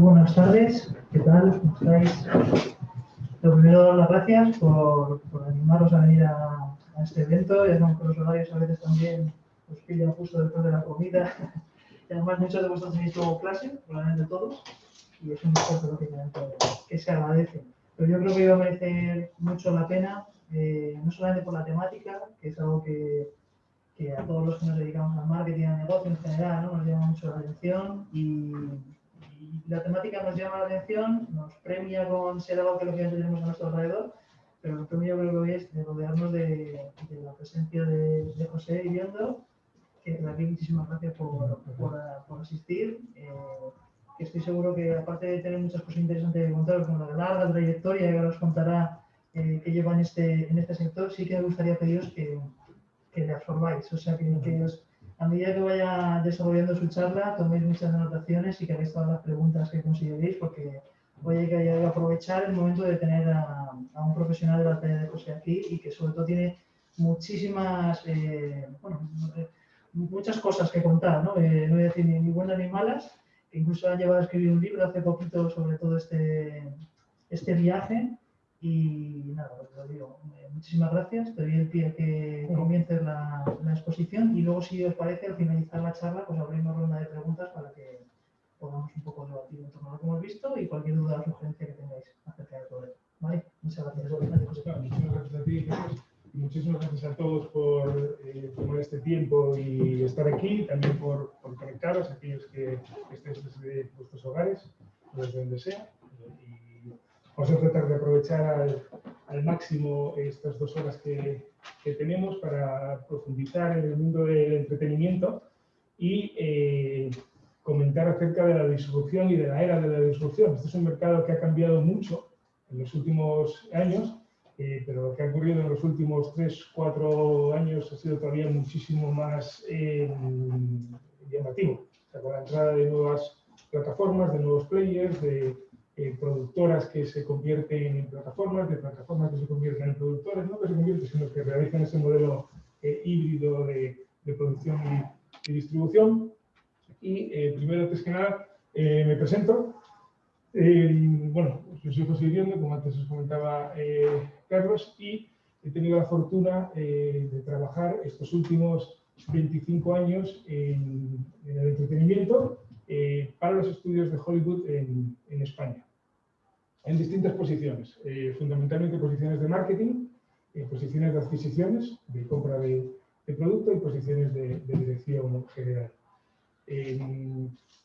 Buenas tardes, ¿qué tal? ¿Cómo estáis? Lo primero, dar las gracias por, por animaros a venir a, a este evento. Ya sabemos que los horarios a veces también os pillan justo después de la comida. Y además muchos de vosotros tenéis luego clase, probablemente todos, y es un esfuerzo lógicamente que se agradece. Pero yo creo que va a merecer mucho la pena, eh, no solamente por la temática, que es algo que, que a todos los que nos dedicamos al marketing, al negocio en general, ¿no? nos llama mucho la atención y, y la temática nos llama la atención, nos premia con ser algo que lógicamente tenemos a nuestro alrededor, pero lo premio creo que hoy es de rodearnos de, de la presencia de, de José Iriondo, que aquí muchísimas gracias por, por, por asistir. Eh, que estoy seguro que aparte de tener muchas cosas interesantes que contaros, como la larga trayectoria que ahora os contará eh, que lleva en este, en este sector, sí que me gustaría pediros que, que le absorbáis, o sea, que, que os, a medida que vaya desarrollando su charla, toméis muchas anotaciones y que hagáis todas las preguntas que consideréis, porque hoy hay que aprovechar el momento de tener a, a un profesional de la talla de José aquí y que sobre todo tiene muchísimas, eh, bueno, muchas cosas que contar, ¿no? Eh, no voy a decir ni, buenas ni malas, incluso han llevado a escribir un libro hace poquito sobre todo este, este viaje. Y nada, lo digo, eh, muchísimas gracias. Te doy el pie a que comiences la, la, exposición y luego, si os parece, al finalizar la charla, pues abrimos ronda de preguntas para que podamos un poco debatir en torno a lo que hemos visto y cualquier duda o sugerencia que tengáis acerca del problema. ¿Vale? Muchas gracias. Muchas gracias a ti, y muchísimas gracias a todos por eh, tomar este tiempo y estar aquí, también por, por conectaros, aquellos que, que estéis desde vuestros hogares, desde donde sea. Vamos a tratar de aprovechar al, al máximo estas dos horas que, que, tenemos para profundizar en el mundo del entretenimiento y eh, comentar acerca de la disrupción y de la era de la disrupción. Este es un mercado que ha cambiado mucho en los últimos años eh, pero lo que ha ocurrido en los últimos 3, 4 años ha sido todavía muchísimo más eh, llamativo. O sea, con la entrada de nuevas plataformas, de nuevos players, de eh, productoras que se convierten en plataformas, de plataformas que se convierten en productores, no que se convierten, sino que realizan ese modelo eh, híbrido de, producción y, y, distribución. Y primero, antes que nada, me presento. bueno, yo soy José Iriondo, como antes os comentaba Carlos, y he tenido la fortuna eh, de trabajar estos últimos 25 años en, en el entretenimiento eh, para los estudios de Hollywood en, en España, en distintas posiciones, eh, fundamentalmente posiciones de marketing, posiciones de adquisiciones, de compra de, de producto y posiciones de, dirección general.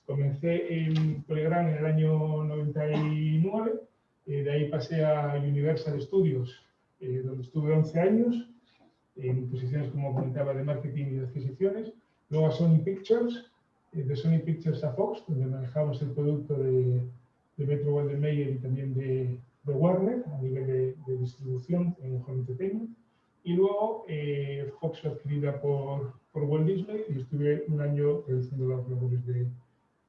comencé en Telegram en el año 99 eh, de ahí pasé a Universal Studios, eh, donde estuve 11 años, en posiciones, como comentaba, de marketing y de adquisiciones. Luego a Sony Pictures, eh, de Sony Pictures a Fox, donde manejamos el producto de, de Metro Golden Mayer y también de, de, Warner a nivel de, de, distribución en Home Entertainment. Y luego eh, Fox fue adquirida por, por Walt Disney y estuve un año realizando las labores de,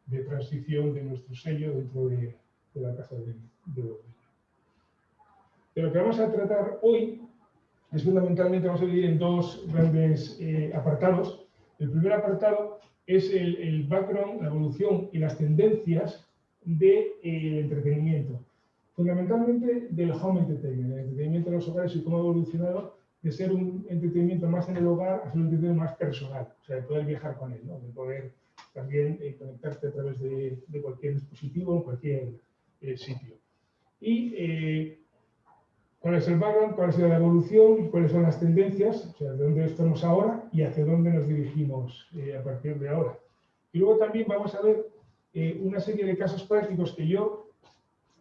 de transición de nuestro sello dentro de, de la casa de, de Walt de lo que vamos a tratar hoy es fundamentalmente, vamos a dividir en dos grandes eh, apartados. El primer apartado es el, el, background, la evolución y las tendencias del de, eh, entretenimiento. Fundamentalmente del home entertainment, el entretenimiento en los hogares y cómo ha evolucionado de ser un entretenimiento más en el hogar a ser un entretenimiento más personal, o sea, de poder viajar con él, ¿no? de poder también eh, conectarte a través de, de, cualquier dispositivo en cualquier eh, sitio. Y eh, cuál es el background, cuál ha sido la evolución, cuáles son las tendencias, o sea, de dónde estamos ahora y hacia dónde nos dirigimos eh, a partir de ahora. Y luego también vamos a ver eh, una serie de casos prácticos que yo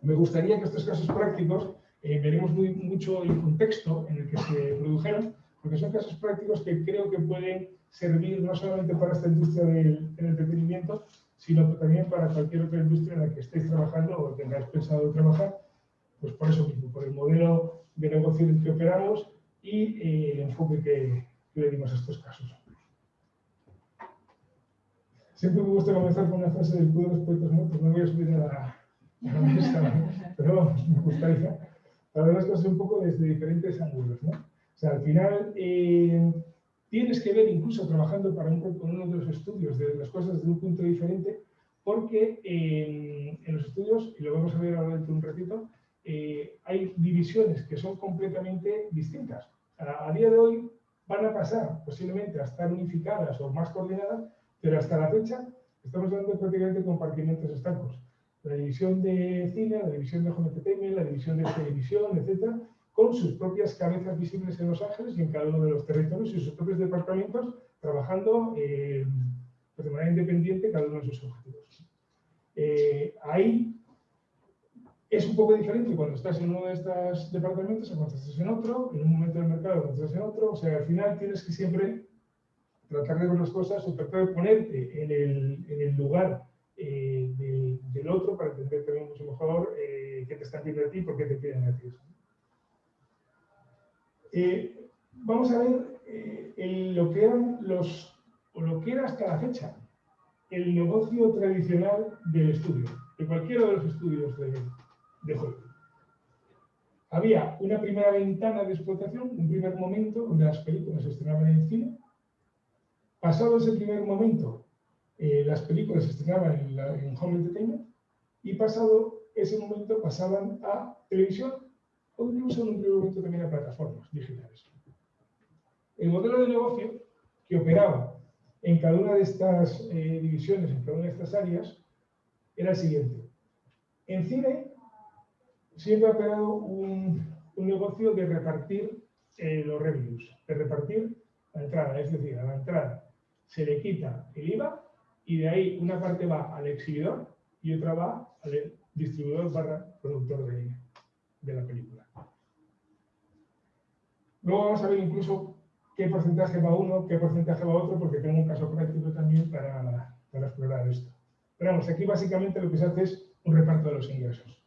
me gustaría que estos casos prácticos eh, veremos muy, mucho el contexto en el que se produjeron, porque son casos prácticos que creo que pueden servir no solamente para esta industria del, del entretenimiento, sino también para cualquier otra industria en la que estéis trabajando o tengáis pensado trabajar pues por eso mismo, por el modelo de negocio que operamos y eh, el enfoque que, que, le dimos a estos casos. Siempre me gusta comenzar con una frase del Club de los Poetas Muertos, no voy a subir a la, a la mesa, pero me gustaría para ver las cosas un poco desde diferentes ángulos. ¿no? O sea, al final eh, tienes que ver, incluso trabajando para un, con uno de los estudios, de las cosas desde un punto diferente, porque en los estudios, y lo vamos a ver ahora dentro de un ratito, eh, hay divisiones que son completamente distintas. A, día de hoy van a pasar posiblemente a estar unificadas o más coordinadas, pero hasta la fecha estamos hablando prácticamente de compartimentos estancos. La división de cine, la división de home entertainment, la división de televisión, etcétera, con sus propias cabezas visibles en Los Ángeles y en cada uno de los territorios y sus propios departamentos trabajando eh, de manera independiente cada uno de sus objetivos. Eh, ahí es un poco diferente cuando estás en uno de estos departamentos o cuando estás en otro, en un momento del mercado cuando estás en otro. O sea, al final tienes que siempre tratar de ver las cosas o tratar de ponerte en el, en el lugar eh, del, otro para entender también mucho mejor eh, qué te están pidiendo a ti y por qué te piden a ti. Eh, vamos a ver lo que eran los, o lo que era hasta la fecha, el negocio tradicional del estudio, de cualquiera de los estudios de, de Había una primera ventana de explotación, un primer momento donde las películas se estrenaban en cine. Pasado ese primer momento, eh, las películas se estrenaban en, home entertainment y pasado ese momento pasaban a televisión o incluso en un primer momento también a plataformas digitales. El modelo de negocio que operaba en cada una de estas eh, divisiones, en cada una de estas áreas, era el siguiente. En cine siempre ha operado un, negocio de repartir eh, los revenues, de repartir la entrada. Es decir, a la entrada se le quita el IVA y de ahí una parte va al exhibidor y otra va al distribuidor barra productor de, de la película. Luego vamos a ver incluso qué porcentaje va uno, qué porcentaje va otro, porque tengo un caso práctico también para, para explorar esto. Pero vamos, aquí básicamente lo que se hace es un reparto de los ingresos.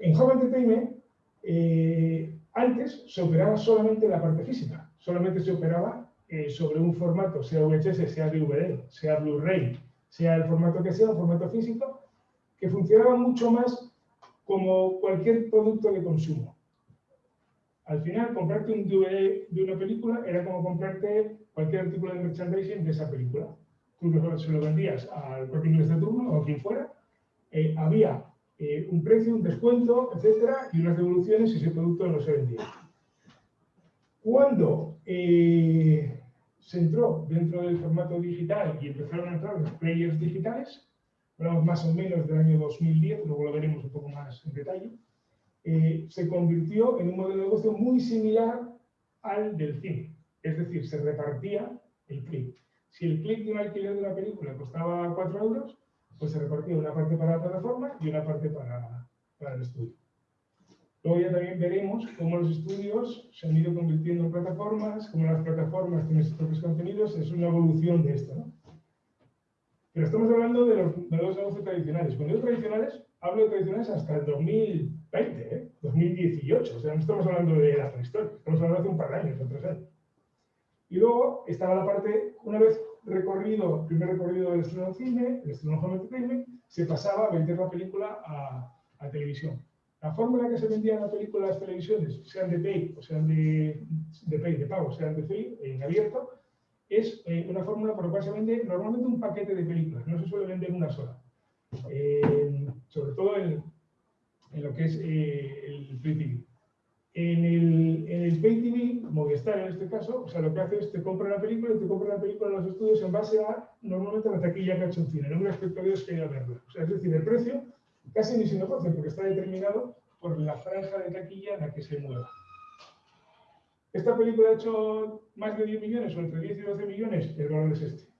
En Home Entertainment, eh, antes se operaba solamente la parte física, solamente se operaba eh, sobre un formato, sea VHS, sea DVD, sea Blu-ray, sea el formato que sea, un formato físico, que funcionaba mucho más como cualquier producto de consumo. Al final, comprarte un DVD de una película era como comprarte cualquier artículo de merchandising de esa película. Tú se lo vendías al propio inglés de turno o a quien fuera. Eh, había eh, un precio, un descuento, etcétera, y unas devoluciones si ese producto no se vendía. Cuando eh, se entró dentro del formato digital y empezaron a entrar los players digitales, hablamos más o menos del año 2010, luego lo veremos un poco más en detalle, eh, se convirtió en un modelo de negocio muy similar al del cine. Es decir, se repartía el clic. Si el clic de un alquiler de una película costaba 4 euros, pues se repartía una parte para la plataforma y una parte para, para el estudio. Luego ya también veremos cómo los estudios se han ido convirtiendo en plataformas, cómo las plataformas tienen sus propios contenidos, es una evolución de esto. ¿no? Pero estamos hablando de los, de los negocios tradicionales. Cuando digo tradicionales, hablo de tradicionales hasta el 2020, ¿eh? 2018. O sea, no estamos hablando de la prehistoria, estamos hablando de hace un par de años, o tres años. Y luego estaba la parte, una vez recorrido, primer recorrido del estreno cine, el estreno home entertainment, se pasaba a vender la película a, a televisión. La forma en la que se vendían las películas a las televisiones, sean de pay o sean de, de pay, de pago, sean de free, en abierto, es eh, una fórmula por la cual se vende normalmente un paquete de películas, no se suele vender una sola. Eh, sobre todo en, en, lo que es eh, el free TV. En el, en el Pay TV, Movistar en este caso, o sea, lo que hace es te compra la película y te compra la película en los estudios en base a, normalmente, la taquilla que ha hecho un cine, no un espectador que a verla. O sea, es decir, el precio casi ni se negocia porque está determinado por la franja de taquilla en la que se mueva. Esta película ha hecho más de 10 millones o entre 10 y 12 millones, el valor es este.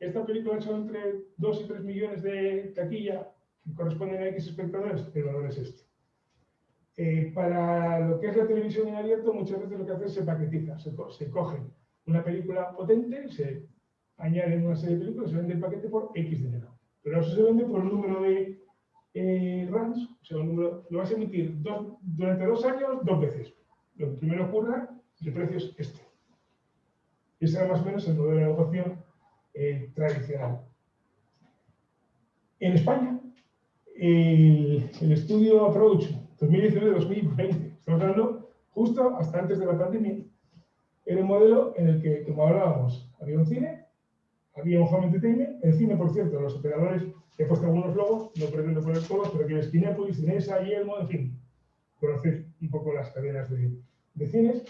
Esta película ha hecho entre 2 y 3 millones de taquilla, que corresponden a X espectadores, el valor es este. Para lo que es la televisión en abierto, muchas veces lo que hace es se paquetiza, se, se coge una película potente, se añade una serie de películas, se vende el paquete por X dinero. Pero eso se vende por un número de eh, runs, o sea, un número, lo vas a emitir durante dos años dos veces. Lo que primero ocurra, el precio es este. Ese era más o menos el modelo de negocio eh, tradicional. En España, el, el estudio Approach 2019-2020. Estamos hablando justo hasta antes de la pandemia. Era un modelo en el que, como hablábamos, había un cine, había un home entertainment. En cine, por cierto, los operadores, he puesto algunos logos, no pretendo poner todos, pero que es Kinépolis, Cinesa, Yelmo, en fin, conocéis un poco las cadenas de, de cines.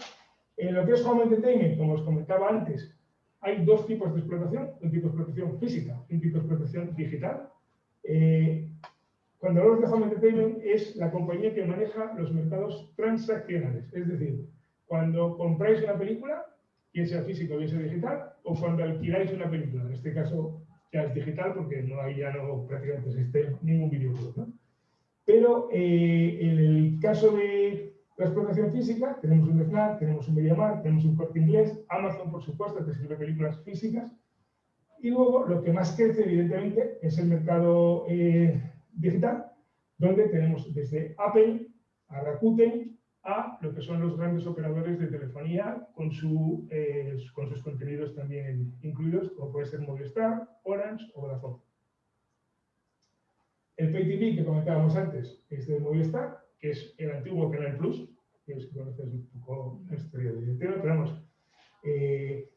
En lo que es home entertainment, como os comentaba antes, hay dos tipos de explotación, un tipo de explotación física y un tipo de explotación digital. Eh, cuando hablamos de home entertainment es la compañía que maneja los mercados transaccionales, es decir, cuando compráis una película, bien sea físico, bien sea digital, o cuando alquiláis una película. En este caso ya es digital porque no hay ya no prácticamente existe ningún videoclub. ¿no? Pero eh, en el caso de la explotación física, tenemos un FNAC, tenemos un MediaMarkt, tenemos un Corte Inglés, Amazon, por supuesto, que sirve películas físicas. Y luego, lo que más crece, evidentemente, es el mercado eh, digital, donde tenemos desde Apple a Rakuten, a lo que son los grandes operadores de telefonía con, su, eh, con sus contenidos también incluidos, como puede ser Movistar, Orange o Vodafone. El Pay TV que comentábamos antes es de Movistar, que es el antiguo Canal Plus, que es que conoces un poco la historia pero vamos, eh,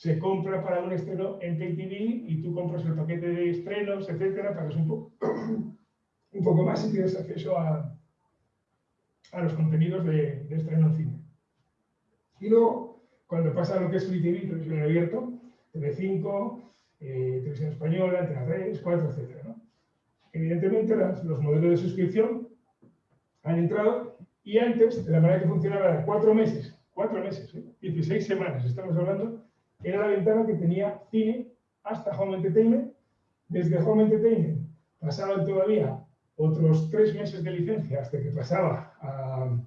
se compra para un estreno en Pay TV y tú compras el paquete de estrenos, etcétera, pagas un poco, un poco más y tienes acceso a, a los contenidos de, de estreno en cine. Y luego, cuando pasa lo que es Free TV, televisión abierto, TV5, eh, televisión española, Antena 3, 4, etc. ¿no? Evidentemente, las, los modelos de suscripción han entrado y antes, de la manera que funcionaba era cuatro meses, cuatro meses, ¿eh? 16 semanas, estamos hablando, era la ventana que tenía cine hasta Home Entertainment. Desde Home Entertainment pasaban todavía otros tres meses de licencia hasta que pasaba a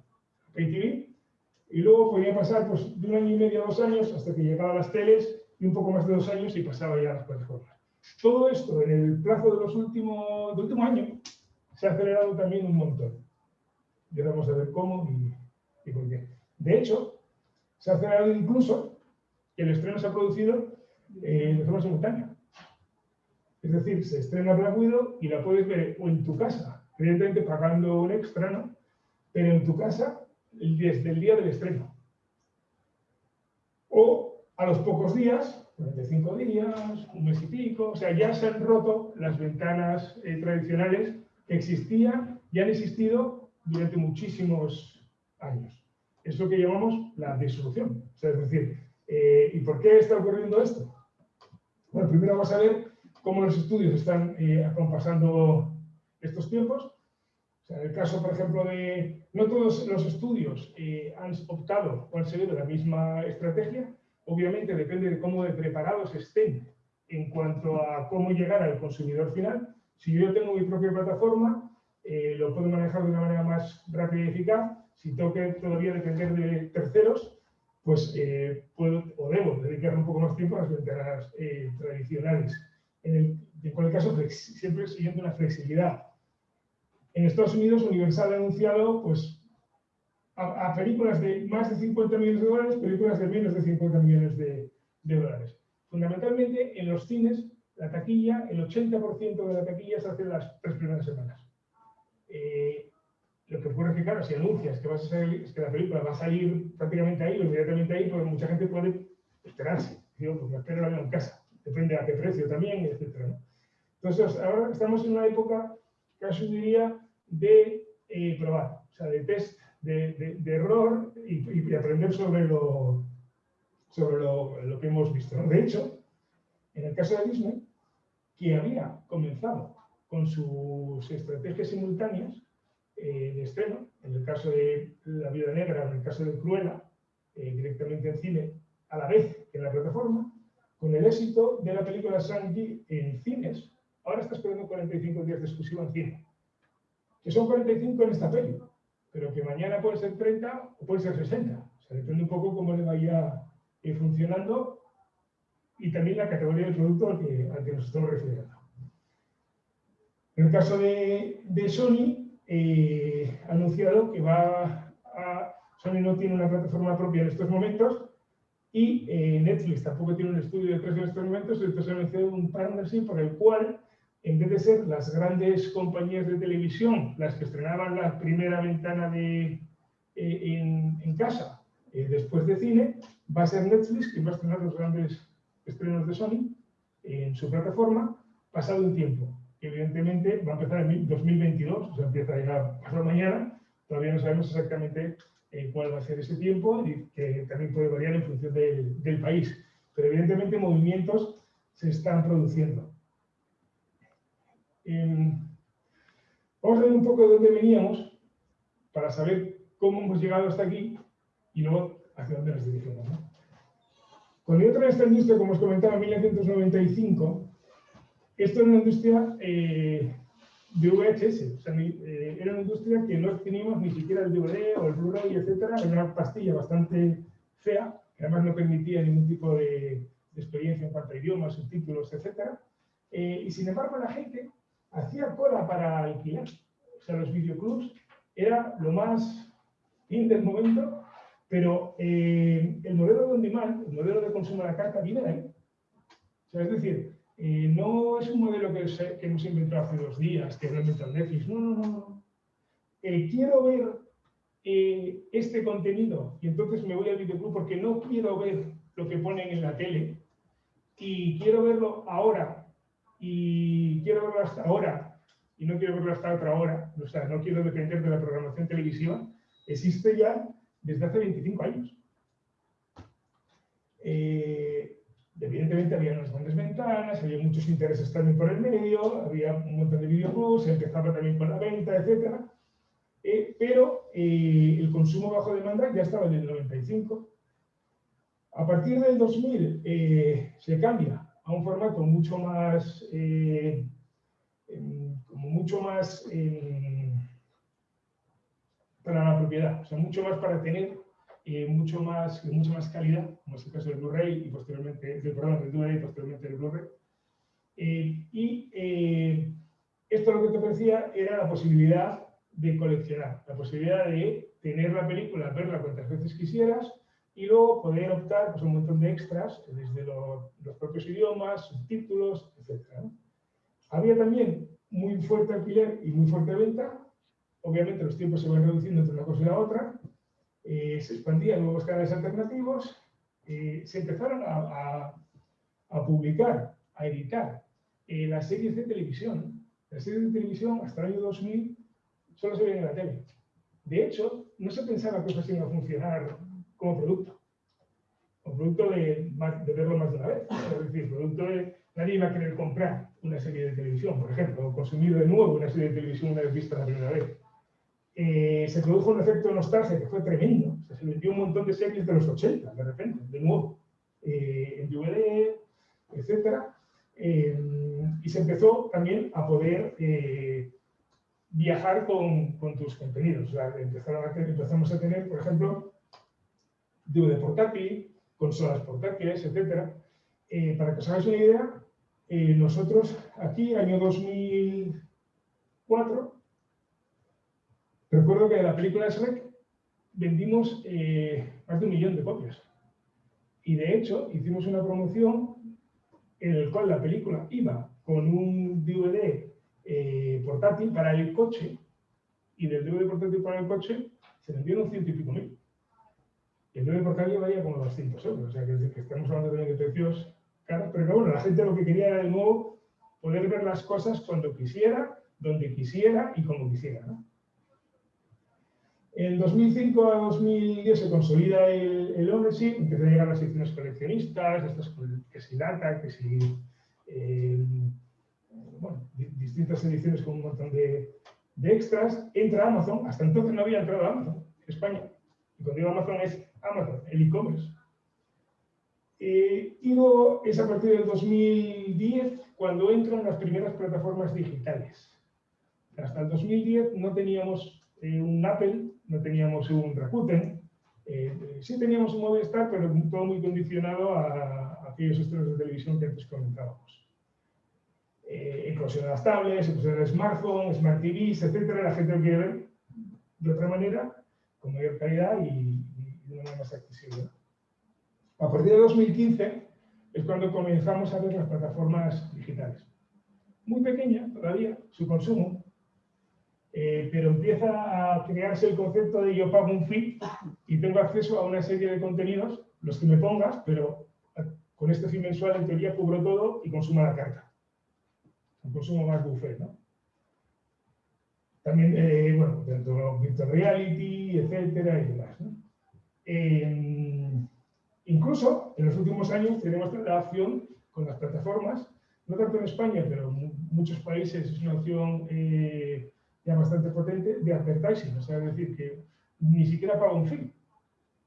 PayTV y luego podía pasar pues, de un año y medio a dos años hasta que llegaba a las teles y un poco más de dos años y pasaba ya a las plataformas. Todo esto en el plazo de los últimos, del último año se ha acelerado también un montón. Ya vamos a ver cómo y, y por qué. De hecho, se ha acelerado incluso el estreno se ha producido eh, de forma simultánea. Es decir, se estrena Black Widow y la puedes ver o en tu casa, evidentemente pagando un extra, ¿no? Pero en tu casa desde el día del estreno. O a los pocos días, 45 días, un mes y pico, o sea, ya se han roto las ventanas eh, tradicionales que existían y han existido durante muchísimos años. Es lo que llamamos la disolución. O sea, es decir, eh, ¿y por qué está ocurriendo esto? Bueno, primero vamos a ver cómo los estudios están eh, acompasando estos tiempos. O sea, en el caso, por ejemplo, de... No todos los estudios eh, han optado o han seguido la misma estrategia. Obviamente depende de cómo de preparados estén en cuanto a cómo llegar al consumidor final. Si yo tengo mi propia plataforma, eh, lo puedo manejar de una manera más rápida y eficaz. Si tengo que todavía depender de terceros, pues eh, puedo o debo dedicar un poco más tiempo a las ventanas eh, tradicionales en, el, en cualquier caso, siempre siguiendo una flexibilidad. En Estados Unidos, Universal ha anunciado pues, a, películas de más de 50 millones de dólares, películas de menos de 50 millones de, de dólares. Fundamentalmente, en los cines, la taquilla, el 80% de la taquilla se hace las tres primeras semanas. Eh, lo que ocurre es que, claro, si anuncias que, vas a salir, es que la película va a salir prácticamente ahí o inmediatamente ahí, pues mucha gente puede esperarse. Digo, pues me espero la en casa depende a qué precio también, etc. Entonces, ahora estamos en una época, casi diría, de eh, probar, o sea, de test, de, de, error y, aprender sobre lo, sobre lo, lo que hemos visto. De hecho, en el caso de Disney, que había comenzado con sus estrategias simultáneas eh, de estreno, en el caso de La Vida Negra, en el caso de Cruella, eh, directamente en cine, a la vez que en la plataforma, con el éxito de la película Shang-Chi en cines, ahora está esperando 45 días de exclusiva en cine. Que son 45 en esta peli, pero que mañana puede ser 30 o puede ser 60. O sea, depende un poco cómo le vaya eh, funcionando y también la categoría del producto al que, nos estamos refiriendo. En el caso de Sony, eh, anunciado que va a, Sony no tiene una plataforma propia en estos momentos, y eh, Netflix tampoco tiene un estudio de precios en estos momentos, entonces ha anunciado un partnership por el cual, en vez de ser las grandes compañías de televisión las que estrenaban la primera ventana de, eh, en, en, casa eh, después de cine, va a ser Netflix quien va a estrenar los grandes estrenos de Sony en su plataforma pasado un tiempo, evidentemente va a empezar en 2022, o sea, empieza ya pasado mañana, todavía no sabemos exactamente eh, cuál va a ser ese tiempo y que también puede variar en función del, país. Pero evidentemente movimientos se están produciendo. Em, vamos a ver un poco de dónde veníamos para saber cómo hemos llegado hasta aquí y luego hacia dónde nos dirigimos. Cuando yo entré en esta como os comentaba, en 1995, esto era una industria eh, de VHS. O sea, eh, era una industria que no teníamos ni siquiera el DVD o el Blu-ray, etc. Era una pastilla bastante fea, que además no permitía ningún tipo de, experiencia en cuanto a idiomas, subtítulos, etc. Eh, y sin embargo, la gente hacía cola para alquilar. O sea, los videoclubs era lo más in del momento, pero eh, el modelo de on demand, el modelo de consumo de la carta, viene de ahí. O sea, es decir, eh, no es un modelo que, que, hemos inventado hace dos días, que lo inventado Netflix. No, no, no. Eh, quiero ver este contenido y entonces me voy al videoclub porque no quiero ver lo que ponen en la tele y quiero verlo ahora y quiero verlo hasta ahora y no quiero verlo hasta otra hora, o sea, no quiero depender de la programación televisiva, existe ya desde hace 25 años. Eh, evidentemente había unas grandes ventanas, había muchos intereses también por el medio, había un montón de videoclubs, empezaba también con la venta, etc. Eh, pero eh, el consumo bajo demanda ya estaba en el 95. A partir del 2000 se cambia a un formato mucho más, em, como mucho más para la propiedad, o sea, mucho más para tener eh, mucho más, mucha más calidad, como es el caso del Blu-ray y posteriormente, del programa del DVD y posteriormente del Blu-ray. Eh, y eh, esto lo que te ofrecía era la posibilidad de coleccionar, la posibilidad de tener la película, verla cuantas veces quisieras y luego poder optar pues, un montón de extras desde los propios idiomas, subtítulos, etc. Había también muy fuerte alquiler y muy fuerte venta, Obviamente los tiempos se van reduciendo entre una cosa y la otra, eh, se expandían nuevos canales alternativos, eh, se empezaron a, publicar, a editar eh, las series de televisión. Las series de televisión hasta el año 2000 solo se veían en la tele. De hecho, no se pensaba que iba a funcionar como producto. Como producto de, verlo más de una vez. Es decir, producto de nadie iba a querer comprar una serie de televisión, por ejemplo, o consumir de nuevo una serie de televisión una vez vista la primera vez. Eh, se produjo un efecto de nostalgia que fue tremendo. se vendió un montón de series de los 80, de repente, de nuevo, eh, en DVD, etc. Eh, y se empezó también a poder viajar con, tus contenidos. O sea, empezamos a tener, por ejemplo, DVD portátil, consolas portátiles, etc. para que os hagáis una idea, nosotros aquí, año 2004, Recuerdo que de la película Shrek vendimos eh, más de un millón de copias. Y de hecho, hicimos una promoción en la cual la película iba con un DVD eh, portátil para el coche y del DVD portátil para el coche se vendieron ciento y pico mil. El DVD portátil valía como 200 euros, o sea que, estamos hablando también de precios caros, pero bueno, la gente lo que quería era de nuevo poder ver las cosas cuando quisiera, donde quisiera y como quisiera. En 2005 a 2010 se consolida el, el ownership, empiezan a llegar las ediciones coleccionistas, estas que si data, que si eh, bueno, distintas ediciones con un montón de, de, extras, entra Amazon, hasta entonces no había entrado Amazon en España. Y cuando digo Amazon es Amazon, el e-commerce. Eh, y luego es a partir del 2010 cuando entran las primeras plataformas digitales. Hasta el 2010 no teníamos eh, un Apple no teníamos un Rakuten, eh, sí teníamos un Movistar, pero todo muy condicionado a, aquellos estrenos de televisión que antes comentábamos. Eh, inclusión de las tablets, inclusión de smartphones, smart TVs, etc. La gente lo quiere ver de otra manera, con mayor calidad y, de una manera más accesible. A partir de 2015 es cuando comenzamos a ver las plataformas digitales. Muy pequeña todavía, su consumo, eh, pero empieza a crearse el concepto de yo pago un fee y tengo acceso a una serie de contenidos, los que me pongas, pero con este fin mensual en teoría cubro todo y consumo la carta. Un consumo más buffet, ¿no? También, eh, bueno, dentro de virtual reality, etcétera y demás. Eh, incluso en los últimos años tenemos la opción con las plataformas, no tanto en España, pero en muchos países es una opción eh, ya bastante potente de advertising, o sea, es decir, que ni siquiera paga un fee,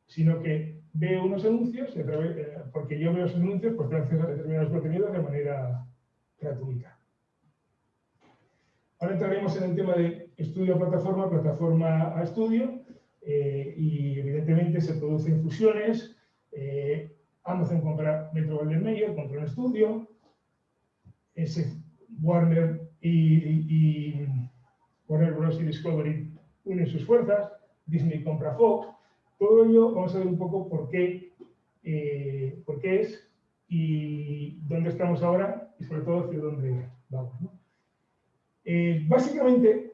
sino que veo unos anuncios, eh, porque yo veo esos anuncios, pues tengo acceso a determinados contenidos de manera gratuita. Ahora entraremos en el tema de estudio a plataforma, plataforma a estudio, eh, y evidentemente se producen fusiones. Eh, Amazon compra Metro Golden Mayer, compra un estudio, Warner y, Warner Bros. y Discovery unen sus fuerzas, Disney compra Fox, todo ello vamos a ver un poco por qué, eh, por qué es y dónde estamos ahora y sobre todo hacia dónde vamos. Eh, básicamente,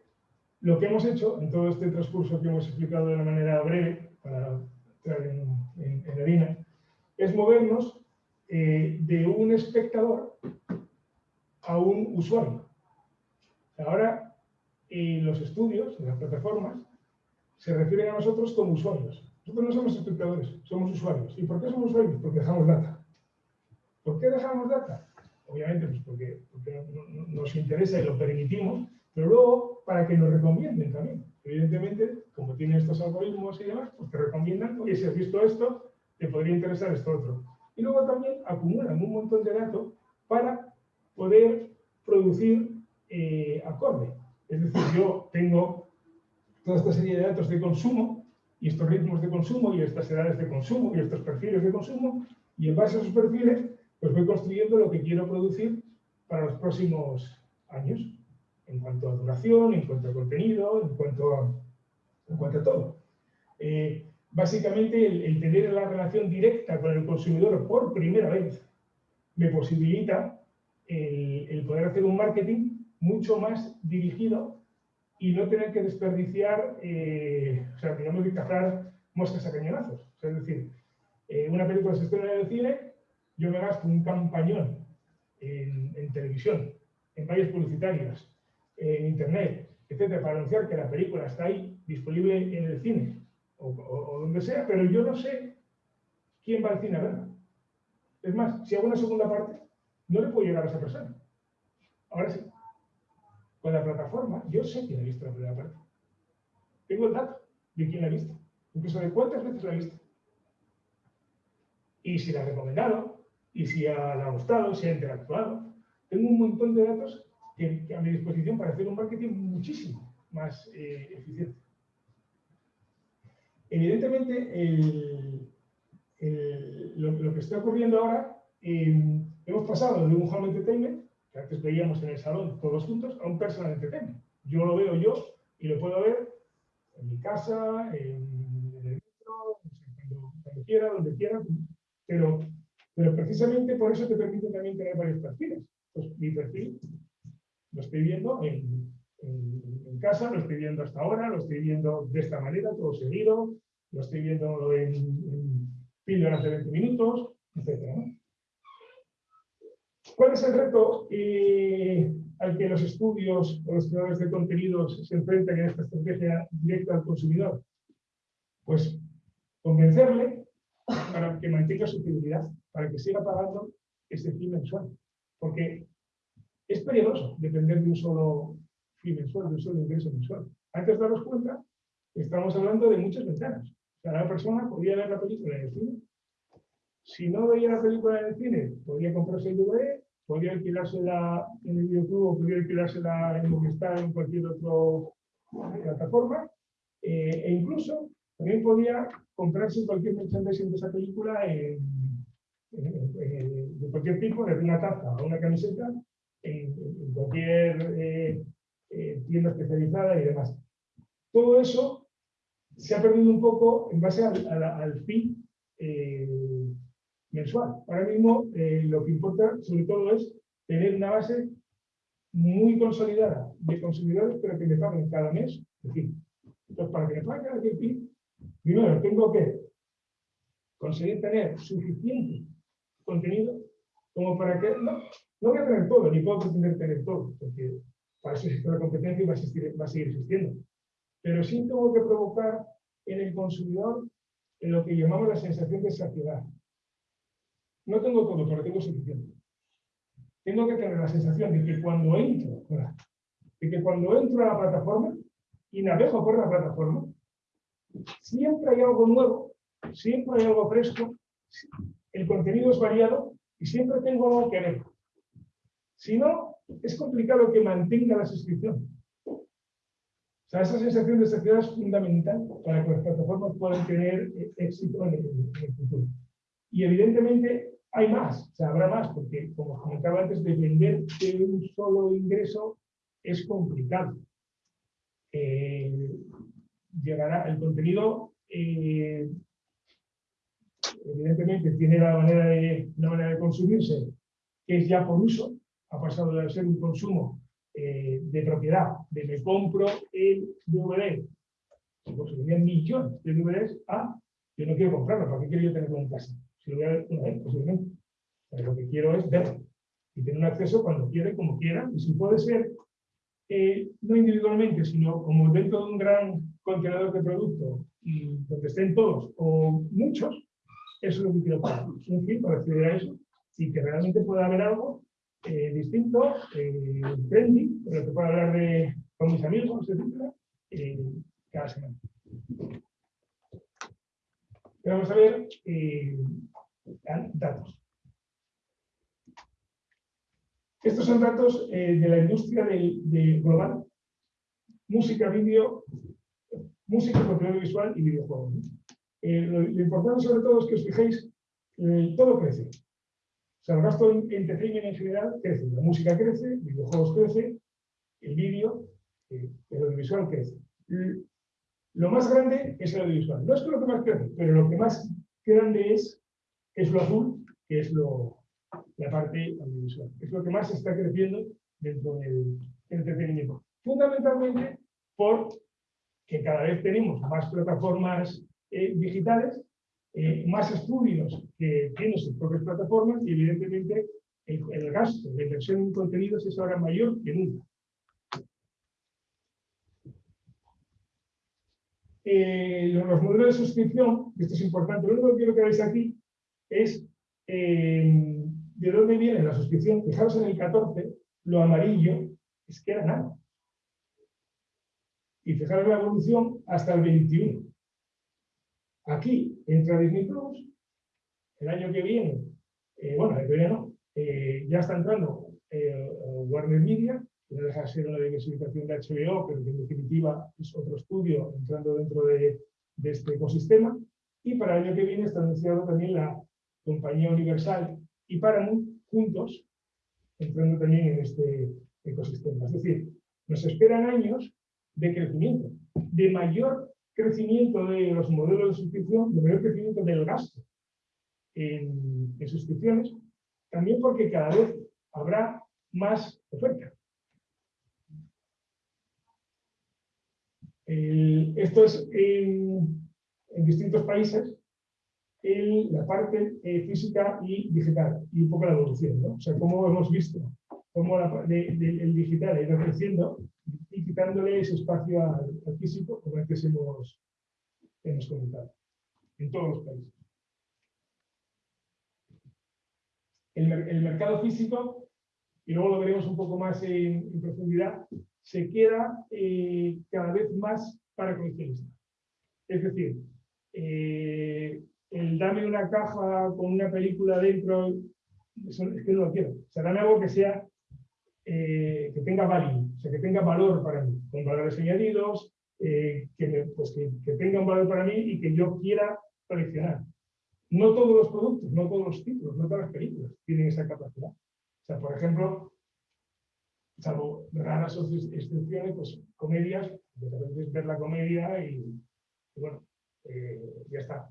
lo que hemos hecho en todo este transcurso que hemos explicado de una manera breve, para entrar en, en, harina, es movernos eh, de un espectador a un usuario. Ahora, en los estudios, las plataformas, se refieren a nosotros como usuarios. Nosotros no somos espectadores, somos usuarios. ¿Y por qué somos usuarios? Porque dejamos data. ¿Por qué dejamos data? Obviamente, pues porque, nos interesa y lo permitimos, pero luego para que nos recomienden también. Evidentemente, como tienen estos algoritmos y demás, pues te recomiendan, oye, si has visto esto, te podría interesar esto otro. Y luego también acumulan un montón de datos para poder producir eh, acorde. Es decir, yo tengo toda esta serie de datos de consumo y estos ritmos de consumo y estas edades de consumo y estos perfiles de consumo y en base a esos perfiles pues voy construyendo lo que quiero producir para los próximos años en cuanto a duración, en cuanto a contenido, en cuanto a, en cuanto a todo. Eh, básicamente el, tener la relación directa con el consumidor por primera vez me posibilita el, el poder hacer un marketing mucho más dirigido y no tener que desperdiciar, eh, o sea, digamos que cazar moscas a cañonazos. es decir, eh, una película se estrena en el cine, yo me gasto un campañón en, televisión, en vallas publicitarias, en internet, etcétera, para anunciar que la película está ahí disponible en el cine o, o donde sea, pero yo no sé quién va al cine a verla. Es más, si hago una segunda parte, no le puedo llegar a esa persona. Ahora sí, con la plataforma, yo sé quién ha visto la primera parte. Tengo el dato de quién la ha visto, incluso de cuántas veces la ha visto. Y si la ha recomendado, y si le ha gustado, si ha interactuado. Tengo un montón de datos que, a mi disposición para hacer un marketing muchísimo más eh, eficiente. Evidentemente, lo, que está ocurriendo ahora, eh, hemos pasado de un home entertainment que antes veíamos en el salón todos juntos, a un personal entertainment. Yo lo veo yo y lo puedo ver en mi casa, en, el metro, cuando, quiera, donde quiera, pero, pero precisamente por eso te permite también tener varios perfiles. Pues mi perfil lo estoy viendo en, en, casa, lo estoy viendo hasta ahora, lo estoy viendo de esta manera, todo seguido, lo estoy viendo en, en píldoras de 20 minutos, etc. ¿Cuál es el reto eh, al que los estudios o los creadores de contenidos se enfrentan en esta estrategia directa al consumidor? Pues convencerle para que mantenga su fidelidad, para que siga pagando ese fin mensual. Porque es peligroso depender de un solo fin mensual, de un solo ingreso mensual. Antes de daros cuenta, estamos hablando de muchas ventanas. Cada persona podía ver la película en el cine. Si no veía la película en el cine, podía comprarse el DVD podría alquilársela en el YouTube, podría alquilársela en Movistar en cualquier otra plataforma, eh, e incluso también podía comprarse cualquier merchandising de esa película en, de cualquier tipo, desde una taza a una camiseta, en, cualquier eh, eh, tienda especializada y demás. Todo eso se ha perdido un poco en base al, al, al fin mensual. Ahora mismo eh, lo que importa sobre todo es tener una base muy consolidada de consumidores, pero que me paguen cada mes. entonces, para que me paguen cada mes, primero tengo que conseguir tener suficiente contenido como para que, no, no voy a tener todo, ni puedo pretender tener todo, porque para eso existe la competencia y va a, va a seguir existiendo. Pero sí tengo que provocar en el consumidor en lo que llamamos la sensación de saciedad. No tengo todo, pero tengo suficiente. Tengo que tener la sensación de que cuando entro, de que cuando entro a la plataforma y navego por la plataforma, siempre hay algo nuevo, siempre hay algo fresco, el contenido es variado y siempre tengo algo que ver. Si no, es complicado que mantenga la suscripción. O sea, esa sensación de saciedad es fundamental para que las plataformas puedan tener eh, éxito en el, futuro. Y evidentemente hay más, o habrá más, porque como comentaba antes, depender de un solo ingreso es complicado. Eh, llegará el contenido, eh, evidentemente tiene la manera de, una manera de consumirse que es ya por uso, ha pasado de ser un consumo eh, de propiedad, de me compro el DVD, pues se millones de DVDs, a yo no quiero comprarlo, ¿para qué quiero tenerlo en casa? Si lo voy a ver una vez, posiblemente. Pero lo que quiero es verlo y tener un acceso cuando quiera como quiera, y si puede ser, eh, no individualmente, sino como dentro de un gran contenedor de producto y donde estén todos o muchos, eso es lo que quiero para. Un fin para acceder a eso y que realmente pueda haber algo eh, distinto, eh, trendy, pero que pueda hablar de, con mis amigos, etcétera, eh, cada semana. vamos a ver eh, Estos son datos eh, de la industria de, de global, música, vídeo, música, contenido visual y videojuegos. Eh, lo, importante sobre todo es que os fijéis, eh, todo crece. O sea, el gasto en entretenimiento en general crece. La música crece, videojuegos crece, el vídeo, el audiovisual crece. Lo más grande es el audiovisual. No es que lo que más crece, pero lo que más grande es, es lo azul, que es lo, la parte audiovisual. Es lo que más está creciendo dentro del entretenimiento. Fundamentalmente porque cada vez tenemos más plataformas eh, digitales, eh, más estudios que tienen sus propias plataformas y evidentemente el, gasto de inversión en contenidos es ahora mayor que nunca. Eh, los modelos de suscripción, esto es importante, lo único que quiero que veáis aquí es ¿De dónde viene la suscripción? Fijaros en el 14, lo amarillo es que era nada. Y fijaros la evolución hasta el 21. Aquí entra Disney Plus, el año que viene, eh, bueno, el que eh, ya está entrando eh, Warner Media, que no deja de ser una diversificación de HBO, pero que en definitiva es otro estudio entrando dentro de, de este ecosistema. Y para el año que viene está anunciado también la compañía universal y Paramount juntos, entrando también en este ecosistema. Es decir, nos esperan años de crecimiento, de mayor crecimiento de los modelos de suscripción, de mayor crecimiento del gasto en, suscripciones, también porque cada vez habrá más oferta. esto es en distintos países la parte eh, física y digital y un poco la evolución, ¿no? O sea, cómo hemos visto cómo el digital ha ido creciendo y quitándole ese espacio al, físico, como antes hemos, hemos comentado, en todos los países. El, el, mercado físico, y luego lo veremos un poco más en, profundidad, se queda eh, cada vez más para coleccionistas. Es decir, eh, el dame una caja con una película dentro, es que no lo quiero. O sea, dame algo que sea, eh, que tenga value, o sea, que tenga valor para mí, con valores añadidos, eh, que, pues que, tenga un valor para mí y que yo quiera coleccionar. No todos los productos, no todos los títulos, no todas las películas tienen esa capacidad. O sea, por ejemplo, salvo raras excepciones, pues comedias, de repente ver la comedia y bueno, eh, ya está.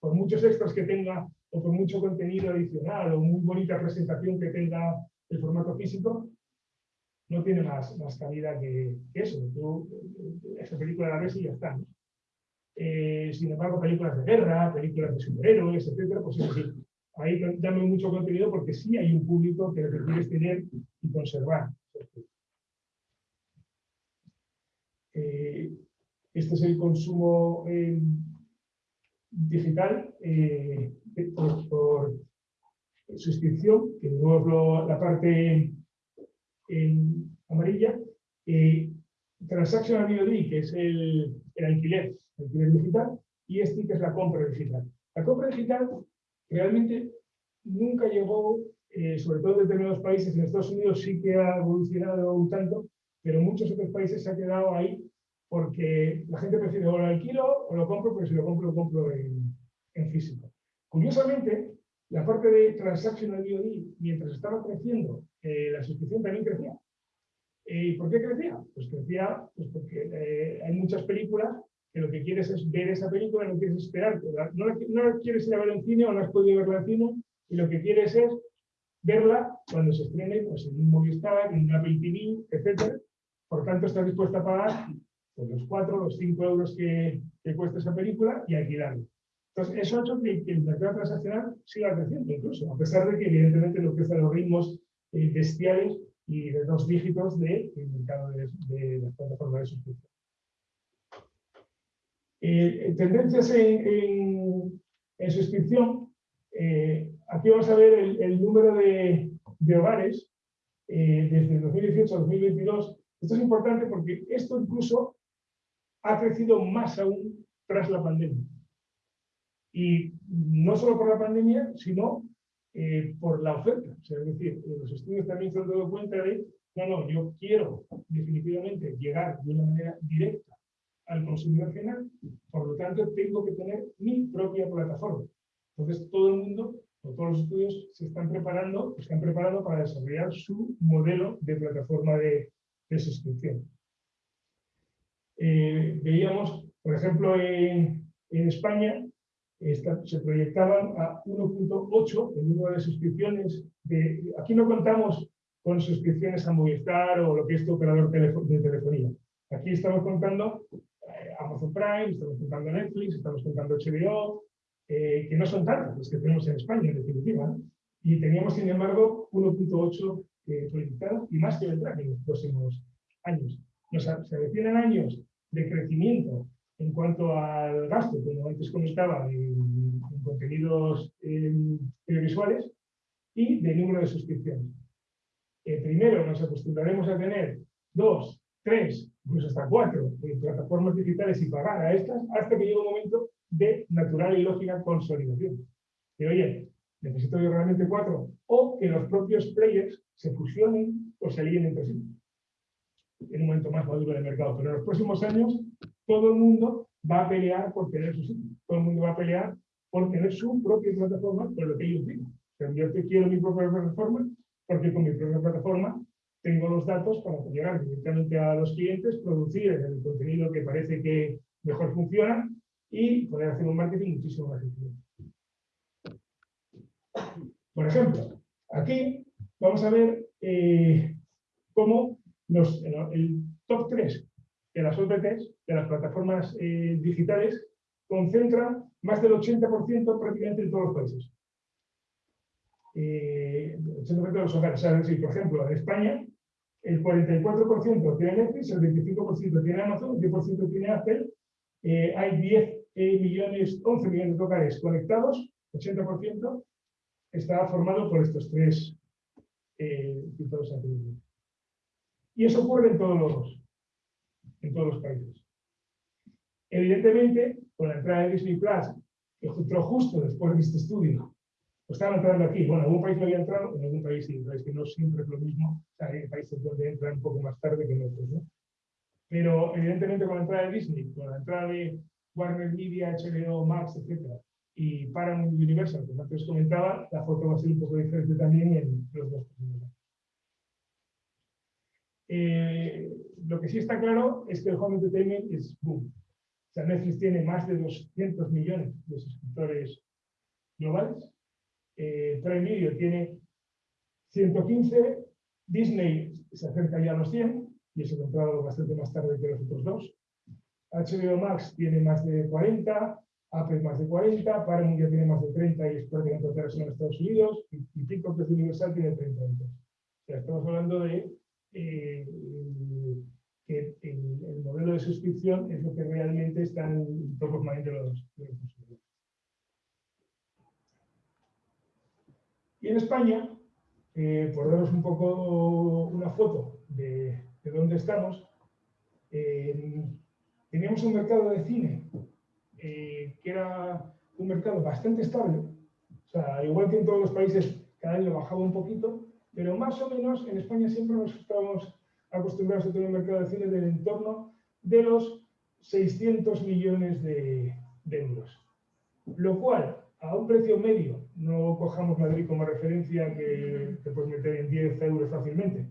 por muchos extras que tenga o por mucho contenido adicional o muy bonita presentación que tenga el formato físico, no tiene más, más calidad que, eso. Tú, esta película la ves y ya está. Eh, sin embargo, películas de guerra, películas de superhéroes, etcétera, pues sí, ahí dame mucho contenido porque sí hay un público que lo que quieres tener y conservar. Eh, este es el consumo eh, digital eh, por, suscripción, que no es la parte amarilla. Transactional VOD, que es el, el alquiler, el alquiler digital, y este que es la compra digital. La compra digital realmente nunca llegó, eh, sobre todo en determinados países, en Estados Unidos sí que ha evolucionado un tanto, pero en muchos otros países se ha quedado ahí porque la gente prefiere o lo alquilo o lo compro, pero si lo compro, lo compro en, físico. Curiosamente, la parte de transactional VOD, mientras estaba creciendo, eh, la suscripción también crecía. ¿Y por qué crecía? Pues crecía pues porque eh, hay muchas películas que lo que quieres es ver esa película, no quieres esperar, no, no quieres ir a ver en cine o no has podido verla en cine, y lo que quieres es verla cuando se estrene pues, en un Movistar, en una Apple TV, etc. Por tanto, estás dispuesta a pagar pues, los 4, los 5 euros que, que, cuesta esa película y alquilarla. Entonces, eso ha hecho que, el mercado transaccional siga creciendo incluso, a pesar de que evidentemente no crecen los ritmos eh, bestiales y de dos dígitos del de, mercado de, de las plataformas de suscripción. Eh, tendencias en, suscripción. Eh, aquí vamos a ver el, número de, hogares eh, desde 2018 a 2022. Esto es importante porque esto incluso ha crecido más aún tras la pandemia. Y no solo por la pandemia, sino por la oferta. es decir, los estudios también se han dado cuenta de, no, no, yo quiero definitivamente llegar de una manera directa al consumidor final, por lo tanto tengo que tener mi propia plataforma. Entonces todo el mundo, o todos los estudios se están preparando, están preparando para desarrollar su modelo de plataforma de, suscripción. Eh, veíamos, por ejemplo, en, España se proyectaban a 1.8 el número de suscripciones. Aquí no contamos con suscripciones a Movistar o lo que es tu operador de telefonía. Aquí estamos contando Amazon Prime, estamos contando Netflix, estamos contando HBO, eh, que no son tantas las que tenemos en España, en definitiva. Y teníamos, sin embargo, 1.8 eh, proyectados y más que vendrán en los próximos años. Nos, se avecinan años de crecimiento en cuanto al gasto, como antes comentaba, en, contenidos audiovisuales y de número de suscripciones. Eh, primero nos acostumbraremos a tener dos, tres, incluso hasta cuatro eh, plataformas digitales y pagar a estas hasta que llegue un momento de natural y lógica consolidación. Que oye, necesito yo realmente cuatro, o que los propios players se fusionen o se alíen entre sí. En un momento más maduro del mercado. Pero en los próximos años, todo el mundo va a pelear por tener su. Todo el mundo va a pelear por tener su propia plataforma, por lo que ellos digan. yo quiero mi propia plataforma, porque con mi propia plataforma tengo los datos para llegar directamente a los clientes, producir el contenido que parece que mejor funciona y poder hacer un marketing muchísimo más eficiente. Por ejemplo, aquí vamos a ver eh, cómo los, el top 3 de las OTTs, de las plataformas eh, digitales, concentran más del 80% prácticamente en todos los países. Eh, 80% de los hogares. O por ejemplo, en España el 44% tiene Netflix, el 25% tiene Amazon, el 10% tiene Apple. Eh, hay 10 eh, millones, 11 millones de hogares conectados, 80% está formado por estos tres eh, tipos de Y eso ocurre en todos los, en todos los países. Evidentemente, con la entrada de Disney Plus, que entró justo después de este estudio, pues estaban entrando aquí. Bueno, en algún país no había entrado, en algún país sí, es que no siempre es lo mismo. hay países donde entran un poco más tarde que en otros, ¿no? Pero evidentemente con la entrada de Disney, con la entrada de Warner Media, HBO, Max, etc. y Paramount Universal, como antes comentaba, la foto va a ser un poco diferente también en los dos eh, lo que sí está claro es que el home entertainment es boom. O sea, Netflix tiene más de 200 millones de suscriptores globales eh, Prime Video tiene 115, Disney se acerca ya a los 100, y eso comprado bastante más tarde que los otros dos. HBO Max tiene más de 40, Apple más de 40, Paramount ya tiene más de 30 y es prácticamente otra en Estados Unidos, y, y TikTok, universal, tiene 30 O sea, estamos hablando de eh, que el, modelo de suscripción es lo que realmente está en top of de los, consumidores. Y en España, eh, por daros un poco una foto de, de dónde estamos, eh, teníamos un mercado de cine que era un mercado bastante estable. O sea, igual que en todos los países, cada año bajaba un poquito, pero más o menos en España siempre nos estábamos acostumbrados a tener un mercado de cine del entorno de los 600 millones de, euros. Lo cual, a un precio medio, no cojamos Madrid como referencia que te puedes meter en 10 euros fácilmente,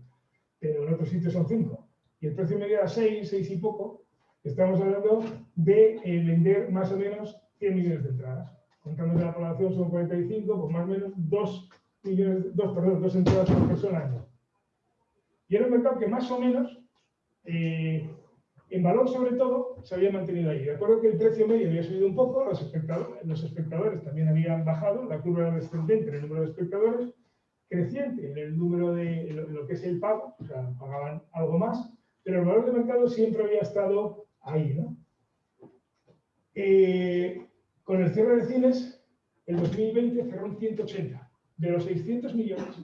pero en otros sitios son 5. Y el precio medio era 6, 6 y poco. Estamos hablando de eh, vender más o menos 100 millones de entradas. Contando que la población son 45, pues más o menos 2 millones, 2, perdón, 2 entradas por persona. Y era un mercado que más o menos, eh, en valor sobre todo, se había mantenido ahí. De acuerdo que el precio medio había subido un poco, los espectadores, también habían bajado, la curva era descendente en el número de espectadores, creciente en el número de lo, que es el pago, o sea, pagaban algo más, pero el valor de mercado siempre había estado ahí, ¿no? Eh, con el cierre de cines, el 2020 cerró en 180. De los 600 millones,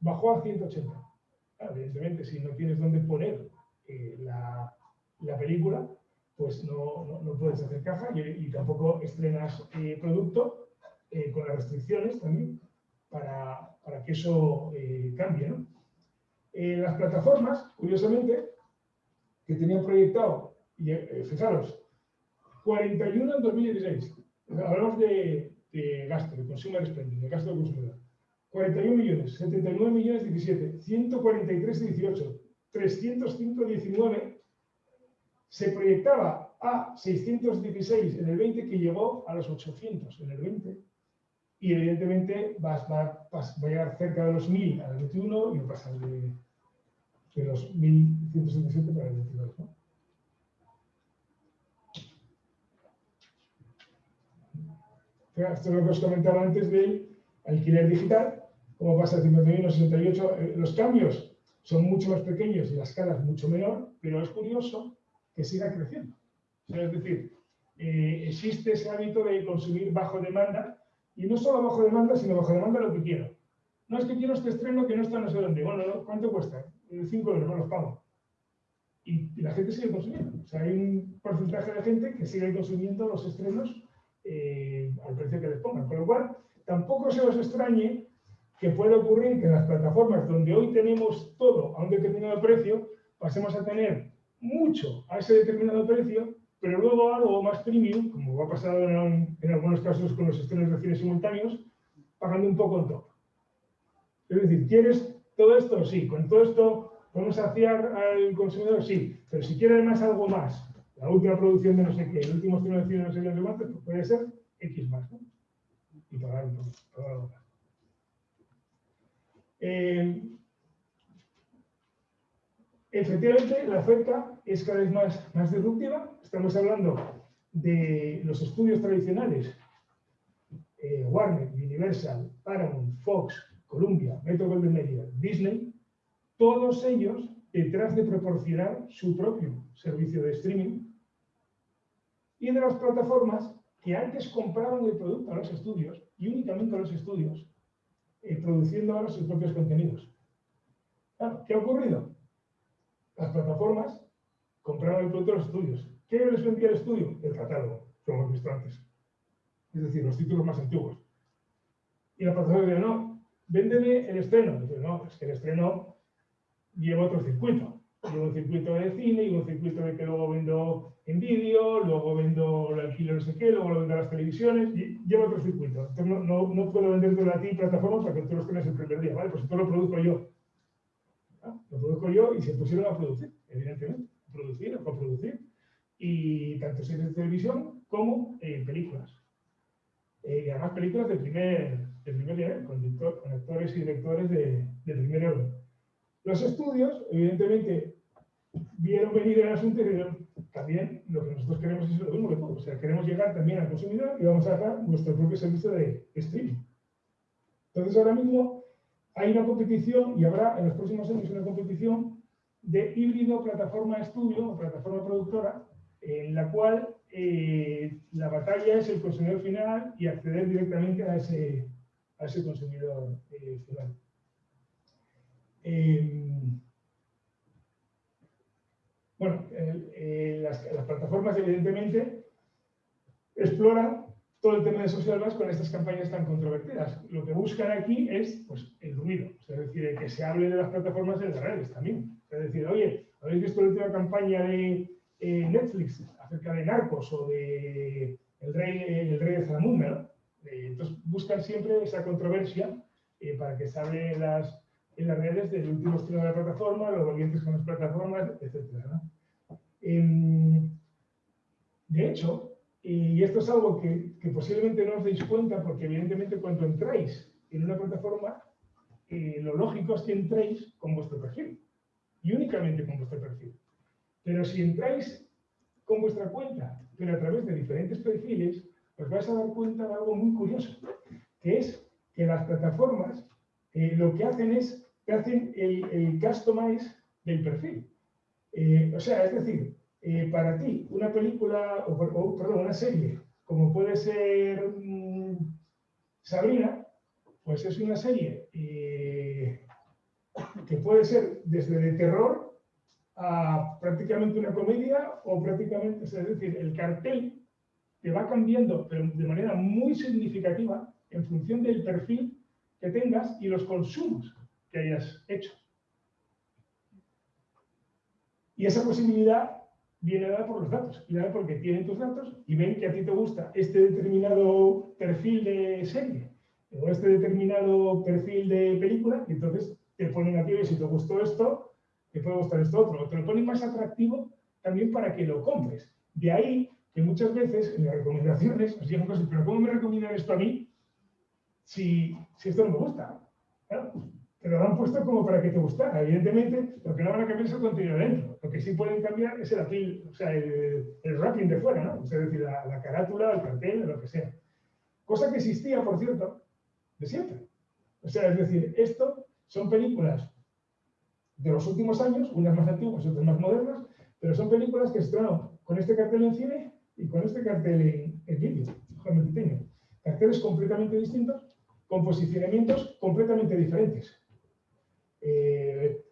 bajó a 180 evidentemente, si no tienes dónde poner eh, la, la, película, pues no, no, puedes hacer caja y, tampoco estrenas eh, producto eh, con las restricciones también para, para que eso cambie. las plataformas, curiosamente, que tenían proyectado, fijaros, 41 en 2016. Hablamos de, de gasto, de consumer spending, de gasto de consumidor. 41 millones, 79 millones 17, 143 18, 305 19, se proyectaba a 616 en el 20 que llegó a los 800 en el 20 y evidentemente va, a llegar cerca de los 1000 al 21 y va a pasar de, de los 1177 para el 22. ¿no? Esto es lo que os comentaba antes del alquiler digital como pasa de 51 a 68, eh, los cambios son mucho más pequeños y la escala es mucho menor, pero es curioso que siga creciendo. es decir, eh, existe ese hábito de consumir bajo demanda, y no solo bajo demanda, sino bajo demanda lo que quiero. No es que quiero este estreno que no está no sé dónde. Bueno, ¿cuánto cuesta? 5 euros, no los pago. Y, la gente sigue consumiendo. O sea, hay un porcentaje de gente que sigue consumiendo los estrenos eh, al precio que les pongan. Con lo cual, tampoco se os extrañe que puede ocurrir que en las plataformas donde hoy tenemos todo a un determinado precio, pasemos a tener mucho a ese determinado precio, pero luego algo más premium, como va a pasar en, algunos casos con los estrenos de cine simultáneos, pagando un poco en top. Es decir, ¿quieres todo esto? Sí. ¿Con todo esto podemos saciar al consumidor? Sí. Pero si quiere además algo más, la última producción de no sé qué, el último estreno de cine de no sé qué, pues puede ser X más, ¿no? Y pagar un poco. Eh, efectivamente, la oferta es cada vez más, más disruptiva. Estamos hablando de los estudios tradicionales, eh, Warner, Universal, Paramount, Fox, Columbia, Metro Golden Media, Disney, todos ellos detrás de proporcionar su propio servicio de streaming y de las plataformas que antes compraban el producto a los estudios y únicamente a los estudios y produciendo ahora sus propios contenidos. ¿Qué ha ocurrido? Las plataformas compraron el producto de los estudios. ¿Qué les vendía el estudio? El catálogo, como hemos visto antes. Es decir, los títulos más antiguos. Y la plataforma dice, no, véndeme el estreno. Dice, no, es que el estreno lleva otro circuito. Lleva un circuito de cine y un circuito de que luego vendo en vídeo, luego vendo el alquiler no sé qué, luego lo vendo a las televisiones, y lleva otro circuito. Entonces no, no, no puedo venderte a ti plataforma para que tú los tengas el primer día, ¿vale? Pues esto lo produzco yo. ¿Ah? Lo produzco yo y se pusieron a producir, evidentemente. A producir, a coproducir. Y tanto series de televisión como eh, películas. Eh, y además películas de primer, de primer nivel, con, con, actores y directores de, de primer orden. Los estudios, evidentemente, vieron venir el asunto y también lo que nosotros queremos es lo mismo que todo. O sea, queremos llegar también al consumidor y vamos a dar nuestro propio servicio de streaming. Entonces, ahora mismo hay una competición y habrá en los próximos años una competición de híbrido plataforma-estudio o plataforma productora, en la cual eh, la batalla es el consumidor final y acceder directamente a ese, a ese consumidor eh, final. Em, bueno, las, plataformas evidentemente exploran todo el tema de social más con estas campañas tan controvertidas. Lo que buscan aquí es pues, el ruido, es decir, que se hable de las plataformas en las redes también. Es decir, oye, ¿habéis visto la última campaña de eh, Netflix acerca de narcos o de el rey, el rey de Zalamún? Eh, entonces buscan siempre esa controversia eh, para que se hable en las, en las redes del último estilo de la plataforma, los volvientes con las plataformas, etc. Em, de hecho, y esto es algo que, posiblemente no os deis cuenta porque evidentemente cuando entráis en una plataforma, eh, lo lógico es que entréis con vuestro perfil y únicamente con vuestro perfil. Pero si entráis con vuestra cuenta, pero a través de diferentes perfiles, os vais a dar cuenta de algo muy curioso, que es que las plataformas eh, lo que hacen es hacen el, el customize del perfil. Eh, o sea, es decir, eh, para ti una película, o, perdón, una serie, como puede ser mm, Sabrina, pues es una serie eh, que puede ser desde de terror a prácticamente una comedia o prácticamente, es decir, el cartel te va cambiando, de manera muy significativa en función del perfil que tengas y los consumos que hayas hecho. Y esa posibilidad viene dada por los datos, y dada porque tienen tus datos y ven que a ti te gusta este determinado perfil de serie o este determinado perfil de película, y entonces te ponen a ti, si te gustó esto, te puede gustar esto otro, te lo ponen más atractivo también para que lo compres. De ahí que muchas veces en las recomendaciones os digan cosas, pero ¿cómo me recomiendan esto a mí si, si esto no me gusta? Claro, te lo han puesto como para que te gustara. Evidentemente, lo que no van a cambiar es el contenido dentro. Lo que sí pueden cambiar es el apil, o sea, el, el wrapping de fuera, ¿no? es decir, la, carátula, el cartel, lo que sea. Cosa que existía, por cierto, de siempre. O sea, es decir, esto son películas de los últimos años, unas más antiguas y otras más modernas, pero son películas que estrenaron con este cartel en cine y con este cartel en, en vídeo, Carteles completamente distintos, con posicionamientos completamente diferentes. Eh,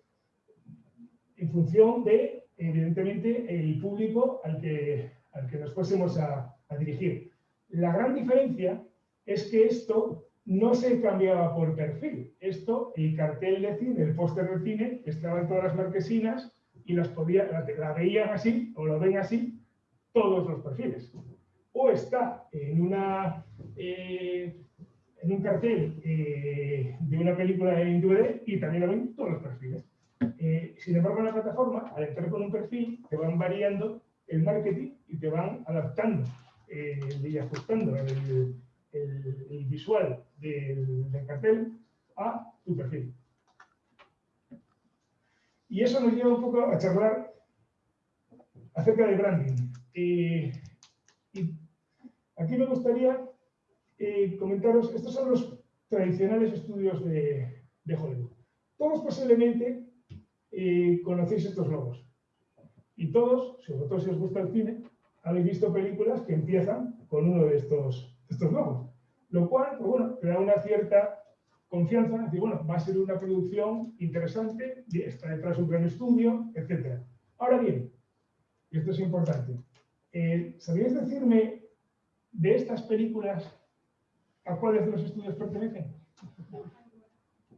en función de, evidentemente, el público al que, al que nos fuésemos a, dirigir. La gran diferencia es que esto no se cambiaba por perfil. Esto, el cartel de cine, el póster de cine, estaba en todas las marquesinas y las podía, la, veían así o lo ven así todos los perfiles. O está en una eh, en un cartel eh, de una película en DVD y también lo ven todos los perfiles. Eh, sin embargo, en la plataforma, al entrar con un perfil, te van variando el marketing y te van adaptando eh, y ajustando el, visual del, cartel a tu perfil. Y eso nos lleva un poco a charlar acerca de branding. y aquí me gustaría eh, comentaros, estos son los tradicionales estudios de, Hollywood. Todos posiblemente eh, conocéis estos logos. Y todos, sobre todo si os gusta el cine, habéis visto películas que empiezan con uno de estos, estos logos. Lo cual, pues bueno, te da una cierta confianza, decir, bueno, va a ser una producción interesante, está detrás un gran estudio, etc. Ahora bien, y esto es importante, eh, ¿sabríais decirme de estas películas ¿A cuáles de los estudios pertenecen?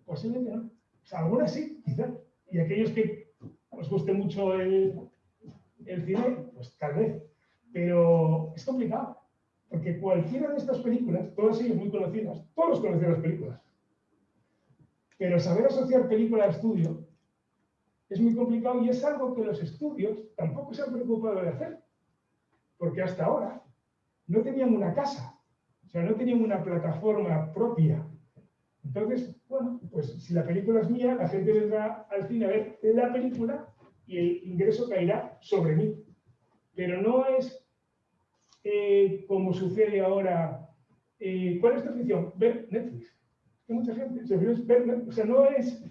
Posiblemente no. O sea, algunas sí, quizás. Y aquellos que os guste mucho el, el cine, pues tal vez. Pero es complicado. Porque cualquiera de estas películas, todas ellas muy conocidas, todos conocen las películas. Pero saber asociar película a estudio es muy complicado y es algo que los estudios tampoco se han preocupado de hacer. Porque hasta ahora no tenían una casa o sea, no tenían una plataforma propia. Entonces, bueno, pues si la película es mía, la gente vendrá al cine a ver la película y el ingreso caerá sobre mí. pero no es eh, como sucede ahora. Eh, ¿Cuál es tu afición? Ver Netflix. Hay mucha gente, ver, o sea, no es,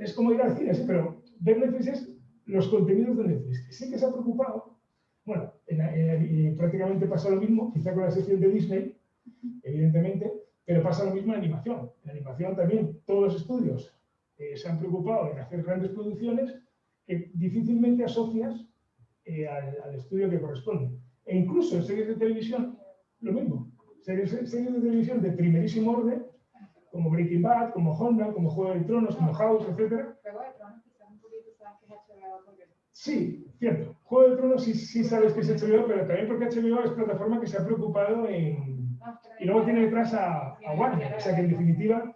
es como ir al cine, pero ver Netflix es los contenidos de Netflix. Sí que se ha preocupado, bueno, prácticamente pasa lo mismo, quizá con la sección de Disney, evidentemente, pero pasa lo mismo en animación. En animación también todos los estudios eh, se han preocupado en hacer grandes producciones que difícilmente asocias eh, al, estudio que corresponde. E incluso en series de televisión, lo mismo. Series, series de televisión de primerísimo orden, como Breaking Bad, como Honda, como Juego de Tronos, como House, etc. Sí, cierto. Juego de Tronos sí, sí sabes que es HBO, pero también porque HBO es plataforma que se ha preocupado en... Y luego tiene detrás a, Warner, o sea que en definitiva,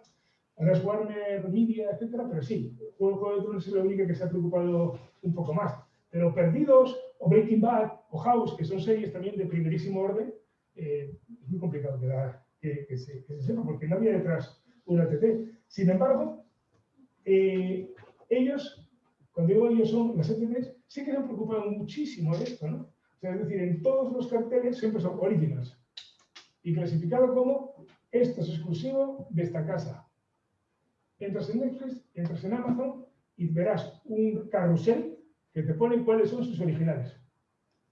ahora es Warner Media, etcétera, pero sí, Juego, de Tronos es la única que se ha preocupado un poco más. Pero Perdidos, o Breaking Bad, o House, que son series también de primerísimo orden, eh, es muy complicado que, que, se, sepa, porque no había detrás una TT. Sin embargo, eh, ellos cuando digo ellos son las ETDs, sí que se han preocupado muchísimo de esto, ¿no? O sea, es decir, en todos los carteles siempre son originals. Y clasificado como esto es exclusivo de esta casa. Entras en Netflix, entras en Amazon y verás un carrusel que te pone cuáles son sus originales.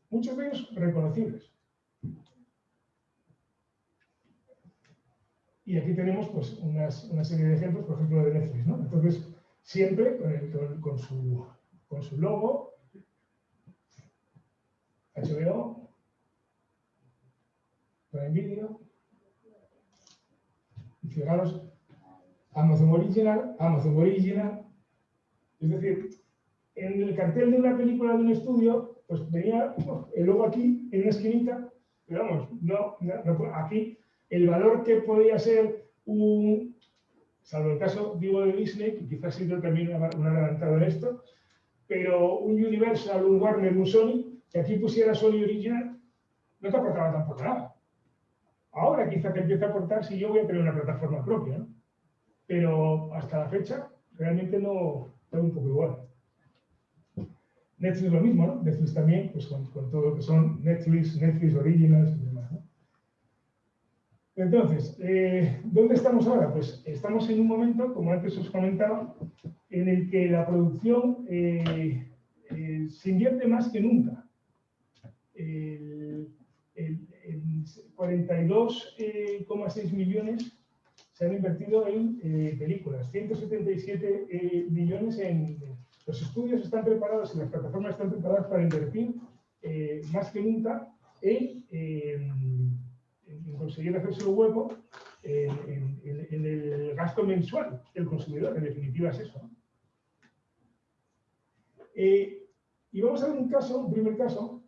Muchos de ellos reconocibles. Y aquí tenemos pues, una serie de ejemplos, por ejemplo, de Netflix. ¿no? Entonces, siempre con, su, con su logo, HBO, Prime Video, y fijaros, Amazon Original, Amazon Original, es decir, en el cartel de una película de un estudio, pues venía el logo aquí, en una esquinita, pero vamos, no, aquí el valor que podía ser un, salvo el caso, digo, de Disney, que quizás ha sido también un adelantado en esto, pero un Universal, un Warner, un Sony, que aquí pusiera Sony Original, no te aportaba tampoco nada. Ahora quizá te empieza a aportar si yo voy a tener una plataforma propia. Pero hasta la fecha, realmente no, está un poco igual. Netflix es lo mismo, ¿no? Netflix también, pues con, todo lo que son Netflix, Netflix Originals, entonces, eh, ¿dónde estamos ahora? Pues estamos en un momento, como antes os comentaba, en el que la producción eh, eh, se invierte más que nunca. El, 42,6 millones se han invertido en películas, 177 millones en... Los estudios están preparados y las plataformas están preparadas para invertir más que nunca en conseguir hacerse un hueco en, el gasto mensual del consumidor, en definitiva es eso. Eh, y vamos a ver un caso, un primer caso,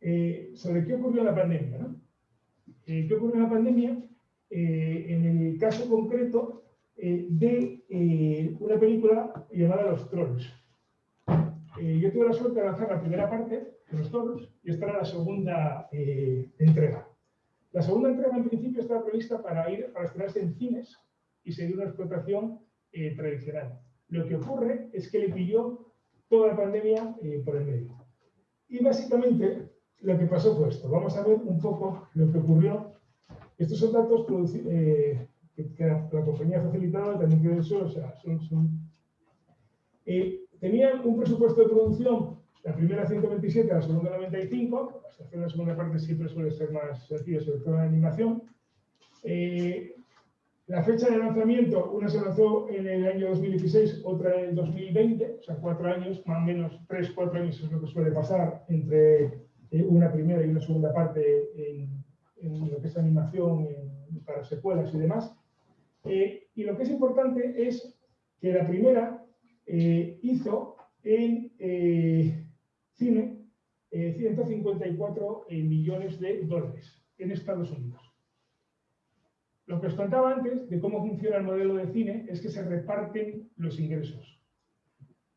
eh, sobre qué ocurrió en la pandemia. ¿no? Eh, ¿Qué ocurrió en la pandemia? en el caso concreto de una película llamada Los Trolls. yo tuve la suerte de lanzar la primera parte de Los Trolls y esta era la segunda entrega. La segunda entrega, en principio, estaba prevista para ir para estrenarse en cines y seguir una explotación eh, tradicional. Lo que ocurre es que le pilló toda la pandemia eh, por el medio. Y básicamente lo que pasó fue esto. Vamos a ver un poco lo que ocurrió. Estos son datos eh, que, la, compañía ha facilitado, también que eso, o sea, son tenían un presupuesto de producción la primera 127, la segunda 95. La sección de la segunda parte siempre suele ser más sencilla, sobre todo en animación. Eh, la fecha de lanzamiento, una se lanzó en el año 2016, otra en el 2020, o sea, cuatro años, más o menos tres, cuatro años es lo que suele pasar entre eh, una primera y una segunda parte en, lo que es animación, para secuelas y demás. Eh, y lo que es importante es que la primera hizo en cine 154 eh, millones de dólares en Estados Unidos. Lo que os contaba antes de cómo funciona el modelo de cine es que se reparten los ingresos.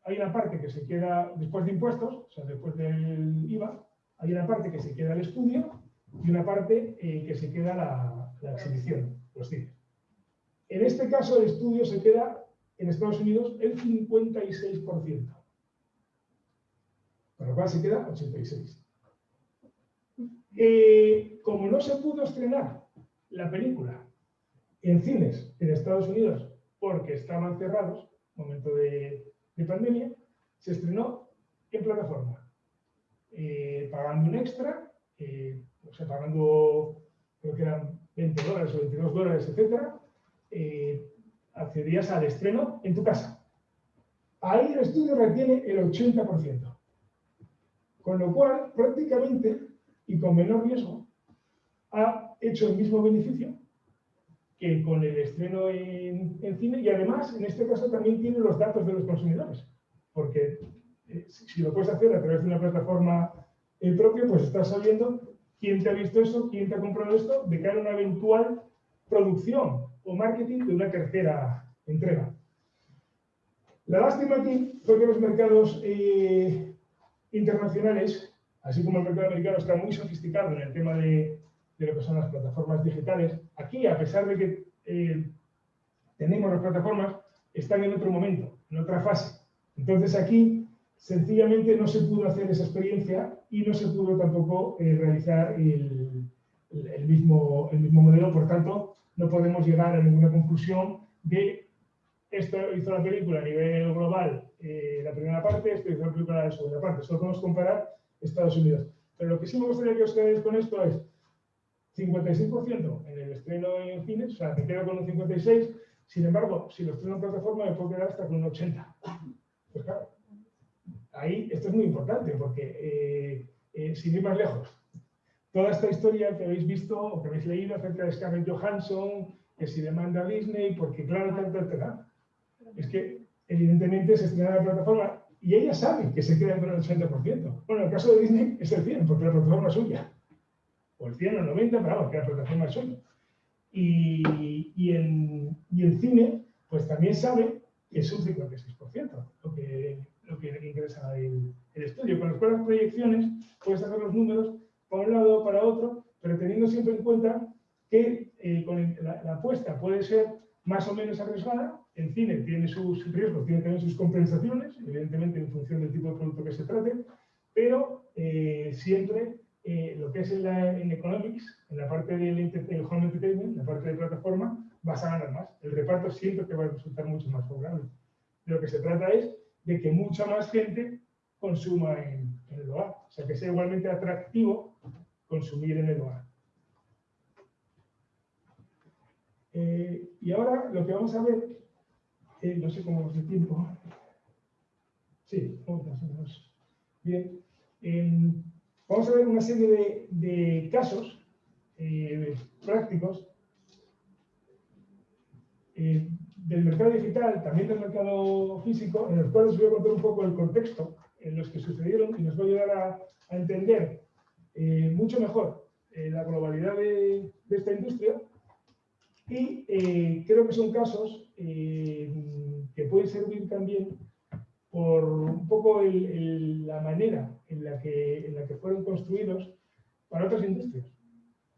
Hay una parte que se queda después de impuestos, o sea, después del IVA, hay una parte que se queda al estudio y una parte eh, que se queda la, la exhibición, los cines. En este caso, el estudio se queda en Estados Unidos el 56%. Con lo cual se queda 86. Eh, como no se pudo estrenar la película en cines en Estados Unidos porque estaban cerrados, momento de, pandemia, se estrenó en plataforma, eh, pagando un extra, eh, o sea, pagando, creo que eran 20 dólares o 22 dólares, etcétera, accedías al estreno en tu casa. Ahí el estudio retiene el 80%. Con lo cual, prácticamente, y con menor riesgo, ha hecho el mismo beneficio que con el estreno en, cine y además, en este caso, también tiene los datos de los consumidores. Porque eh, si, lo puedes hacer a través de una plataforma eh, propia, pues estás sabiendo quién te ha visto eso, quién te ha comprado esto, de cara a una eventual producción o marketing de una tercera entrega. La lástima aquí fue que los mercados eh, internacionales, así como el mercado americano está muy sofisticado en el tema de, lo que son las plataformas digitales, aquí, a pesar de que tenemos las plataformas, están en otro momento, en otra fase. Entonces aquí, sencillamente, no se pudo hacer esa experiencia y no se pudo tampoco eh, realizar el, mismo, el mismo modelo. Por tanto, no podemos llegar a ninguna conclusión de esto hizo la película a nivel global eh, la primera parte, esto hizo la película la segunda parte. Solo podemos comparar Estados Unidos. Pero lo que sí me gustaría que os quedéis con esto es 56% en el estreno en cines, o sea, me quedo con un 56%, sin embargo, si lo estreno en plataforma me puedo quedar hasta con un 80%. Pues claro, ahí esto es muy importante porque, eh, eh, sin ir más lejos, toda esta historia que habéis visto o que habéis leído acerca de Scarlett Johansson, que si demanda a Disney, porque claro, tal, tal, tal, es que evidentemente se estrena la plataforma y ella sabe que se queda con el 80%. Bueno, en el caso de Disney es el 100, porque la plataforma es suya. O el 100 o el 90, pero vamos, que la plataforma es suya. Y, y, en, y en cine, pues también sabe que es un 56%, lo que, lo que ingresa el, el estudio. Con las cuales proyecciones puedes hacer los números para un lado o para otro, pero teniendo siempre en cuenta que eh, con la, la apuesta puede ser más o menos arriesgada, en cine tiene sus riesgos, tiene también sus compensaciones, evidentemente en función del tipo de producto que se trate, pero eh, siempre eh, lo que es en, la, en, Economics, en la parte del home entertainment, la parte de plataforma, vas a ganar más. El reparto siempre te va a resultar mucho más favorable. De lo que se trata es de que mucha más gente consuma en, el hogar, o sea, que sea igualmente atractivo consumir en el hogar. Eh, y ahora lo que vamos a ver, eh, no sé cómo vamos de tiempo. Sí, vamos Bien. Em, vamos a ver una serie de, casos eh, prácticos del mercado digital, también del mercado físico, en los cuales os voy a contar un poco el contexto en los que sucedieron y nos va a ayudar a, entender mucho mejor la globalidad de, esta industria y eh, creo que son casos eh, que pueden servir también por un poco la manera en la, que, en la que fueron construidos para otras industrias.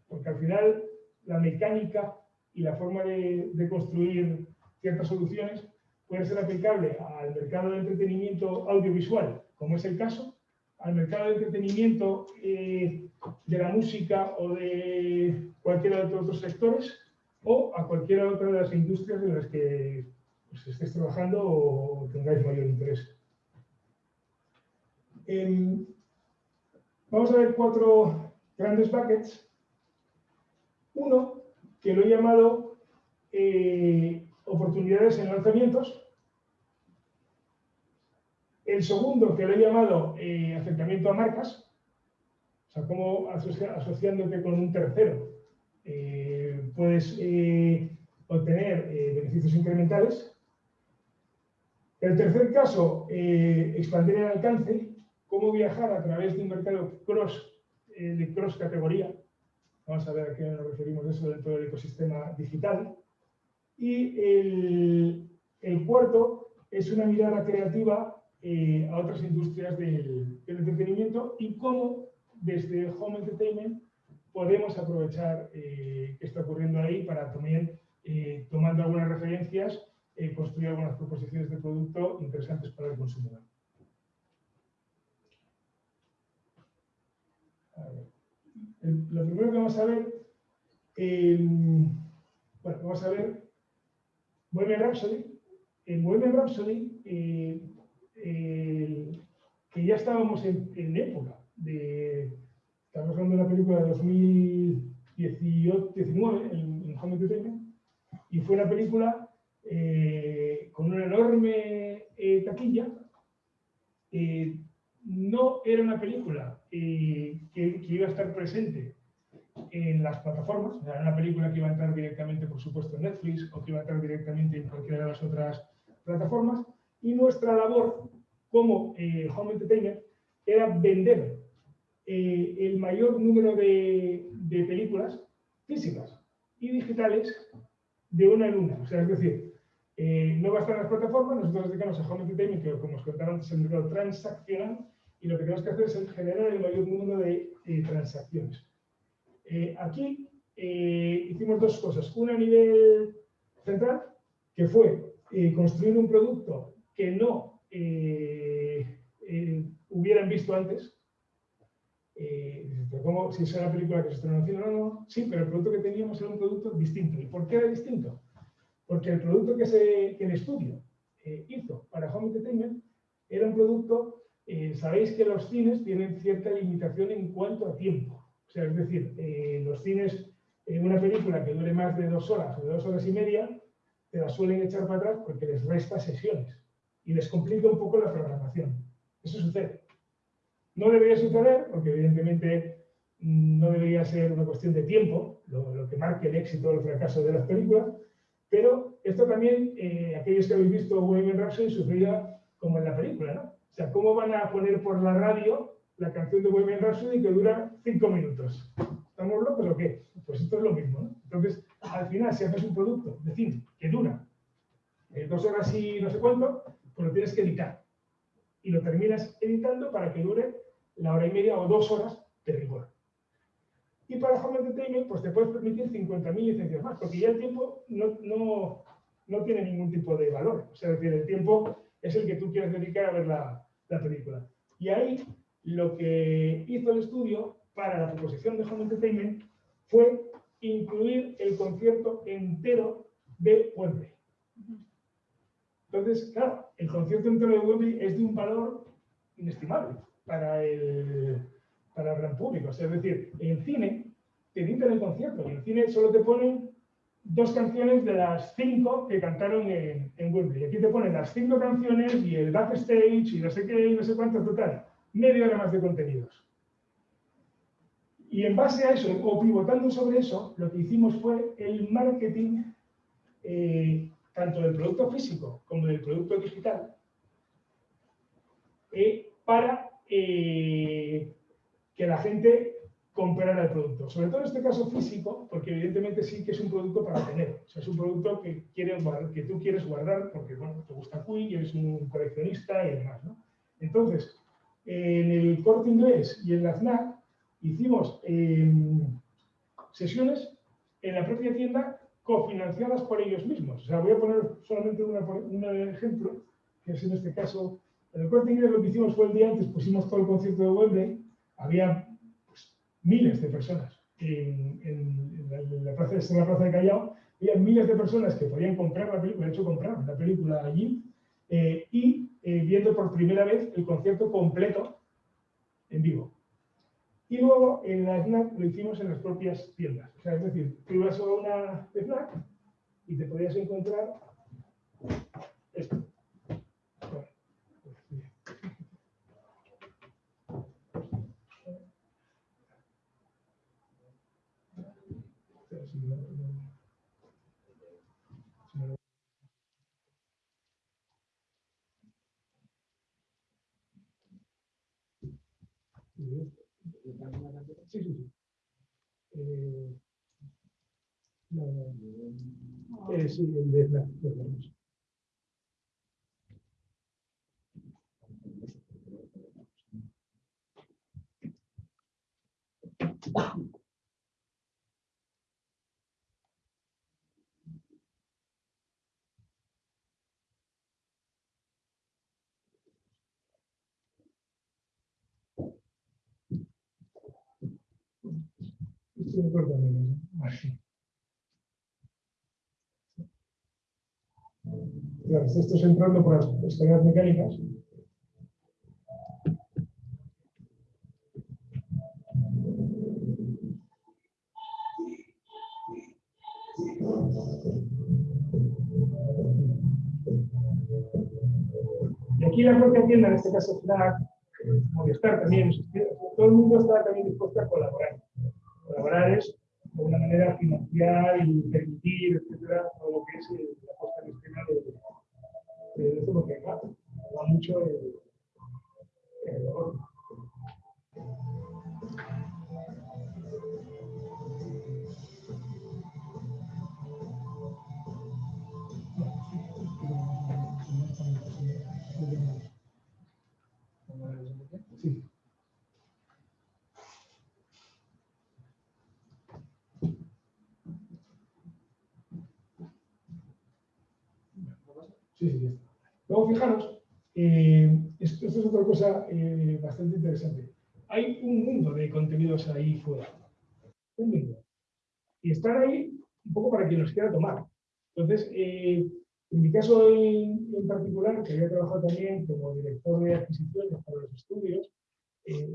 Porque al final la mecánica y la forma de, construir ciertas soluciones puede ser aplicable al mercado de entretenimiento audiovisual, como es el caso, al mercado de entretenimiento eh, de la música o de cualquiera de otros sectores, o a cualquiera otra de las industrias en las que pues, estéis trabajando o tengáis mayor interés. Em, vamos a ver cuatro grandes buckets. Uno, que lo he llamado eh, oportunidades en lanzamientos. El segundo, que lo he llamado eh, acercamiento a marcas. O sea, cómo asociándote con un tercero eh, puedes eh, obtener beneficios incrementales. El tercer caso, expandir el alcance, cómo viajar a través de un mercado cross, de cross categoría. Vamos a ver a qué nos referimos eso dentro del ecosistema digital. Y el, el cuarto es una mirada creativa a otras industrias del, entretenimiento y cómo desde Home Entertainment podemos aprovechar eh, qué está ocurriendo ahí para también, eh, tomando algunas referencias, eh, construir algunas proposiciones de producto interesantes para el consumidor. lo primero que vamos a ver, bueno, vamos a ver Bohemian Rhapsody. En Bohemian Rhapsody, eh, que ya estábamos en, época de, estamos hablando de una película de 2019, en, en Home Entertainment, y fue una película eh, con una enorme eh, taquilla. no era una película que, iba a estar presente en las plataformas, era una película que iba a entrar directamente, por supuesto, en Netflix o que iba a entrar directamente en cualquiera de las otras plataformas, y nuestra labor como eh, Home Entertainment era vender eh, el mayor número de, de, películas físicas y digitales de una en una. O sea, es decir, eh, no bastan las plataformas, nosotros dedicamos a Home Entertainment, que como os contaba antes, el mercado transaccional, y lo que tenemos que hacer es generar el mayor número de transacciones. Aquí hicimos dos cosas. Una a nivel central, que fue construir un producto que no eh, eh, hubieran visto antes. Eh, ¿cómo, si es una película que se estrenó en no, no, sí, pero el producto que teníamos era un producto distinto. ¿Y por qué era distinto? Porque el producto que, que el estudio hizo para Home Entertainment era un producto, sabéis que los cines tienen cierta limitación en cuanto a tiempo. O sea, es decir, los cines, en una película que dure más de dos horas o de dos horas y media, te la suelen echar para atrás porque les resta sesiones y les complica un poco la programación. Eso sucede. No debería suceder, porque evidentemente mm, no debería ser una cuestión de tiempo, lo, que marque el éxito o el fracaso de las películas, pero esto también, eh, aquellos que habéis visto Bohemian Rhapsody, sucedía como en la película, ¿no? O sea, ¿cómo van a poner por la radio la canción de Bohemian Rhapsody que dura cinco minutos? ¿Estamos locos o qué? Pues esto es lo mismo. Entonces, al final, si haces un producto de cine que dura eh, dos horas y no sé cuánto, pues lo tienes que editar. Y lo terminas editando para que dure la hora y media o dos horas de rigor. Y para Home Entertainment, pues te puedes permitir 50.000 licencias más, porque ya el tiempo no, no, no, tiene ningún tipo de valor. O sea, es decir, el tiempo es el que tú quieres dedicar a ver la, la película. Y ahí lo que hizo el estudio para la proposición de Home Entertainment fue incluir el concierto entero de Wembley. Entonces, claro, el concierto entero de Wembley es de un valor inestimable para el, para el gran público. es decir, en cine te editan el concierto y en cine solo te ponen dos canciones de las cinco que cantaron en, en Wembley. Aquí te ponen las cinco canciones y el backstage y no sé qué y no sé cuánto, total. Media hora más de contenidos. Y en base a eso, o pivotando sobre eso, lo que hicimos fue el marketing eh, tanto del producto físico como del producto digital, eh, para eh, que la gente comprara el producto. Sobre todo en este caso físico, porque evidentemente sí que es un producto para tener. O sea, es un producto que, quieres que tú quieres guardar porque bueno, te gusta Queen, eres un coleccionista y demás. Entonces, en el corte inglés y en la FNAC hicimos em, sesiones en la propia tienda cofinanciadas por ellos mismos. O sea, voy a poner solamente un ejemplo, que es en este caso, en el corte inglés lo que hicimos fue el día antes, pusimos todo el concierto de Wembley, había pues, miles de personas en, la, plaza, en la plaza de Callao, había miles de personas que podían comprar la película, de hecho compraron la película allí, eh, y eh, viendo por primera vez el concierto completo en vivo. Y luego en la snack lo hicimos en las propias tiendas. O sea, es decir, tú ibas a una snack y te podías encontrar esto. Sí, sí, sí. Eh, no, no. Eh, sí, el de la, de la Sí, Esto es entrando por las escaleras mecánicas. Y aquí la propia tienda, en este caso FNAC, Movistar también, todo el mundo está también dispuesto a colaborar. Colaborar es de una manera financiar y permitir, etcétera, todo lo que es mucho el, el Luego, fijaros, eh, esto, es otra cosa eh, bastante interesante. Hay un mundo de contenidos ahí fuera. Un mundo. Y están ahí un poco para quien los quiera tomar. Entonces, eh, en mi caso en, particular, que había trabajado también como director de adquisiciones para los estudios,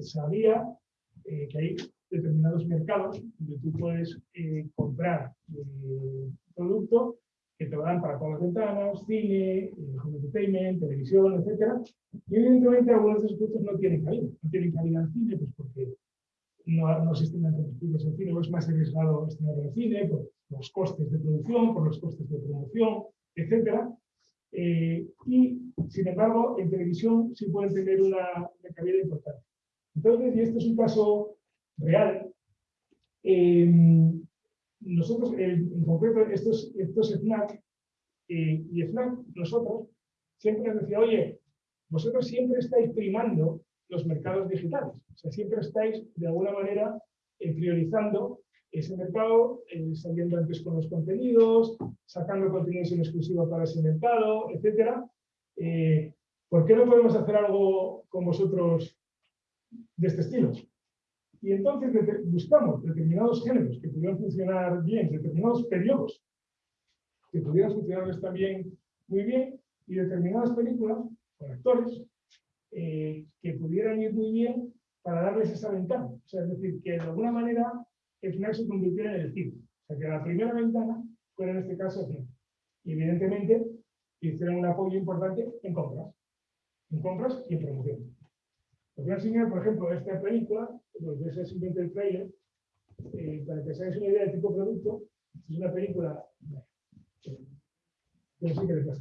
sabía que hay determinados mercados donde tú puedes comprar producto que te dan para todas las ventanas, cine, eh, home entertainment, televisión, etc. Y evidentemente algunos de esos productos no tienen cabida. No tienen cabida en cine, pues porque no, no se estiman productos en cine, o es más arriesgado estrenarlo en cine, por los costes de producción, por los costes de promoción, etc. Eh, y, sin embargo, en televisión sí pueden tener una, una cabida importante. Entonces, y este es un caso real, eh, nosotros, en, concreto, estos, estos FNAC eh, y FNAC, nosotros siempre nos decía, oye, vosotros siempre estáis primando los mercados digitales. O sea, siempre estáis, de alguna manera, eh, priorizando ese mercado, eh, saliendo antes con los contenidos, sacando contenidos en exclusiva para ese mercado, etc. ¿Por qué no podemos hacer algo con vosotros de este estilo? Y entonces buscamos determinados géneros que pudieran funcionar bien, determinados periodos que pudieran funcionar también muy bien, y determinadas películas con actores eh, que pudieran ir muy bien para darles esa ventana. Es decir, que de alguna manera el final se convirtiera en el cine. O sea, que la primera ventana fuera en este caso Y evidentemente hicieran un apoyo importante en compras. En compras y en promoción. Os voy a enseñar, por ejemplo, esta película, pues ese es simplemente el trailer, eh, para que os hagáis una idea del tipo de producto. Es una película que sí que les va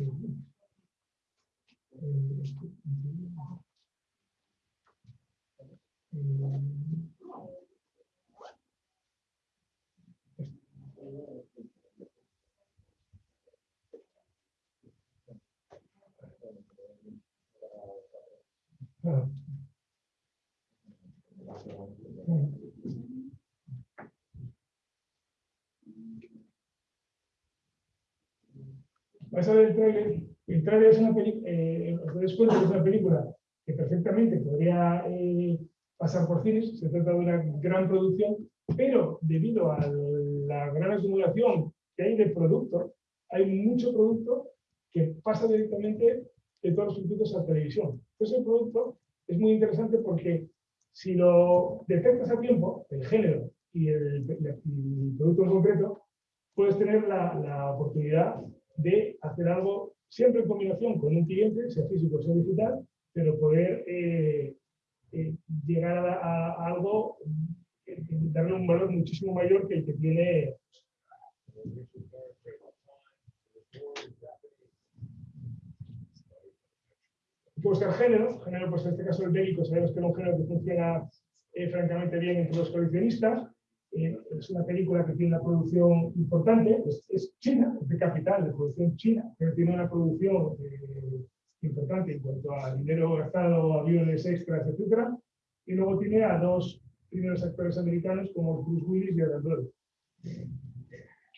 a Ah. Vas a ver el trailer es una película, eh, es una película que perfectamente podría eh, pasar por cines, se trata de una gran producción, pero debido a la gran acumulación que hay de producto, hay mucho producto que pasa directamente de todos los circuitos a la televisión. Entonces el producto es muy interesante porque si lo detectas a tiempo, el género y el, producto en concreto, puedes tener la, oportunidad de hacer algo siempre en combinación con un cliente, sea físico o sea digital, pero poder eh, eh, llegar a, algo, eh, darle un valor muchísimo mayor que el que tiene Puede ser género, género pues en este caso el bélico, sabemos que es un género que funciona eh, francamente bien entre los coleccionistas. Eh, es una película que tiene una producción importante, es, china, es de capital, de producción china, pero tiene una producción eh, importante en cuanto a dinero gastado, aviones extras, etc. Y luego tiene a dos primeros actores americanos como Bruce Willis y Adam Brody.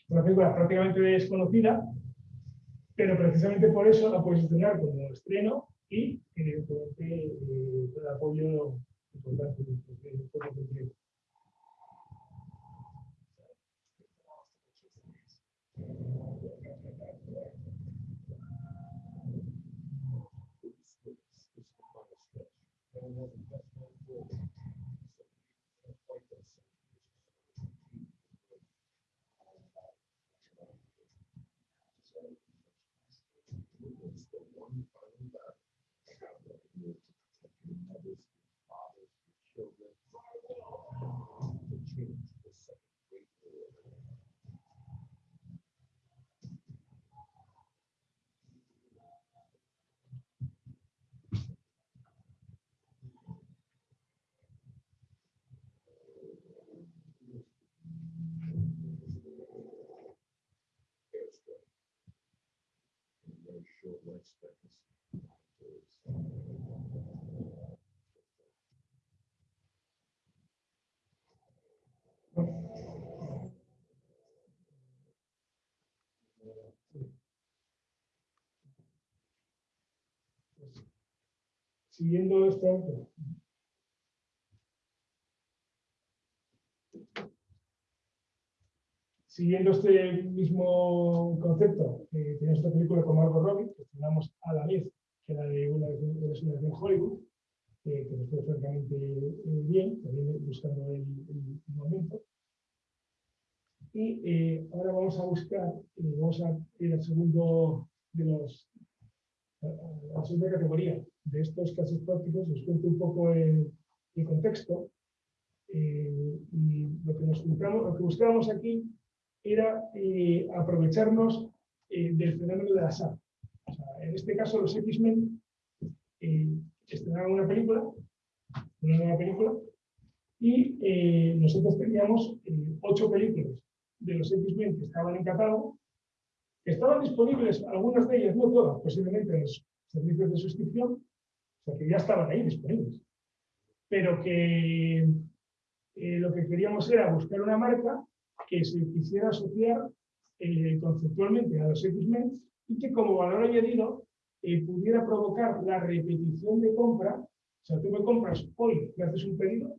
Una película prácticamente desconocida, pero precisamente por eso la puedes estrenar como estreno y evidentemente eh, el apoyo importante del siguiendo este siguiendo este mismo concepto, eh, tenemos esta película con Margot Robbie, que estrenamos a la vez que la de una de las de Hollywood, eh, que nos fue francamente eh, bien, también buscando el, momento. Y eh, ahora vamos a buscar, vamos a ir al segundo de los, a la segunda categoría de estos casos prácticos, os cuento un poco el, contexto. y lo que, nos lo que buscábamos aquí era aprovecharnos del fenómeno de la SAP. En este caso, los X-Men estrenaron una película, una nueva película, y eh, nosotros teníamos eh, ocho películas de los X-Men que estaban en catálogo, que estaban disponibles, algunas de ellas, no todas, posiblemente en los servicios de suscripción, o sea que ya estaban ahí disponibles, pero que eh, lo que queríamos era buscar una marca que se quisiera asociar conceptualmente a los X-Men y que como valor añadido eh, pudiera provocar la repetición de compra, o sea, tú me compras hoy, me haces un pedido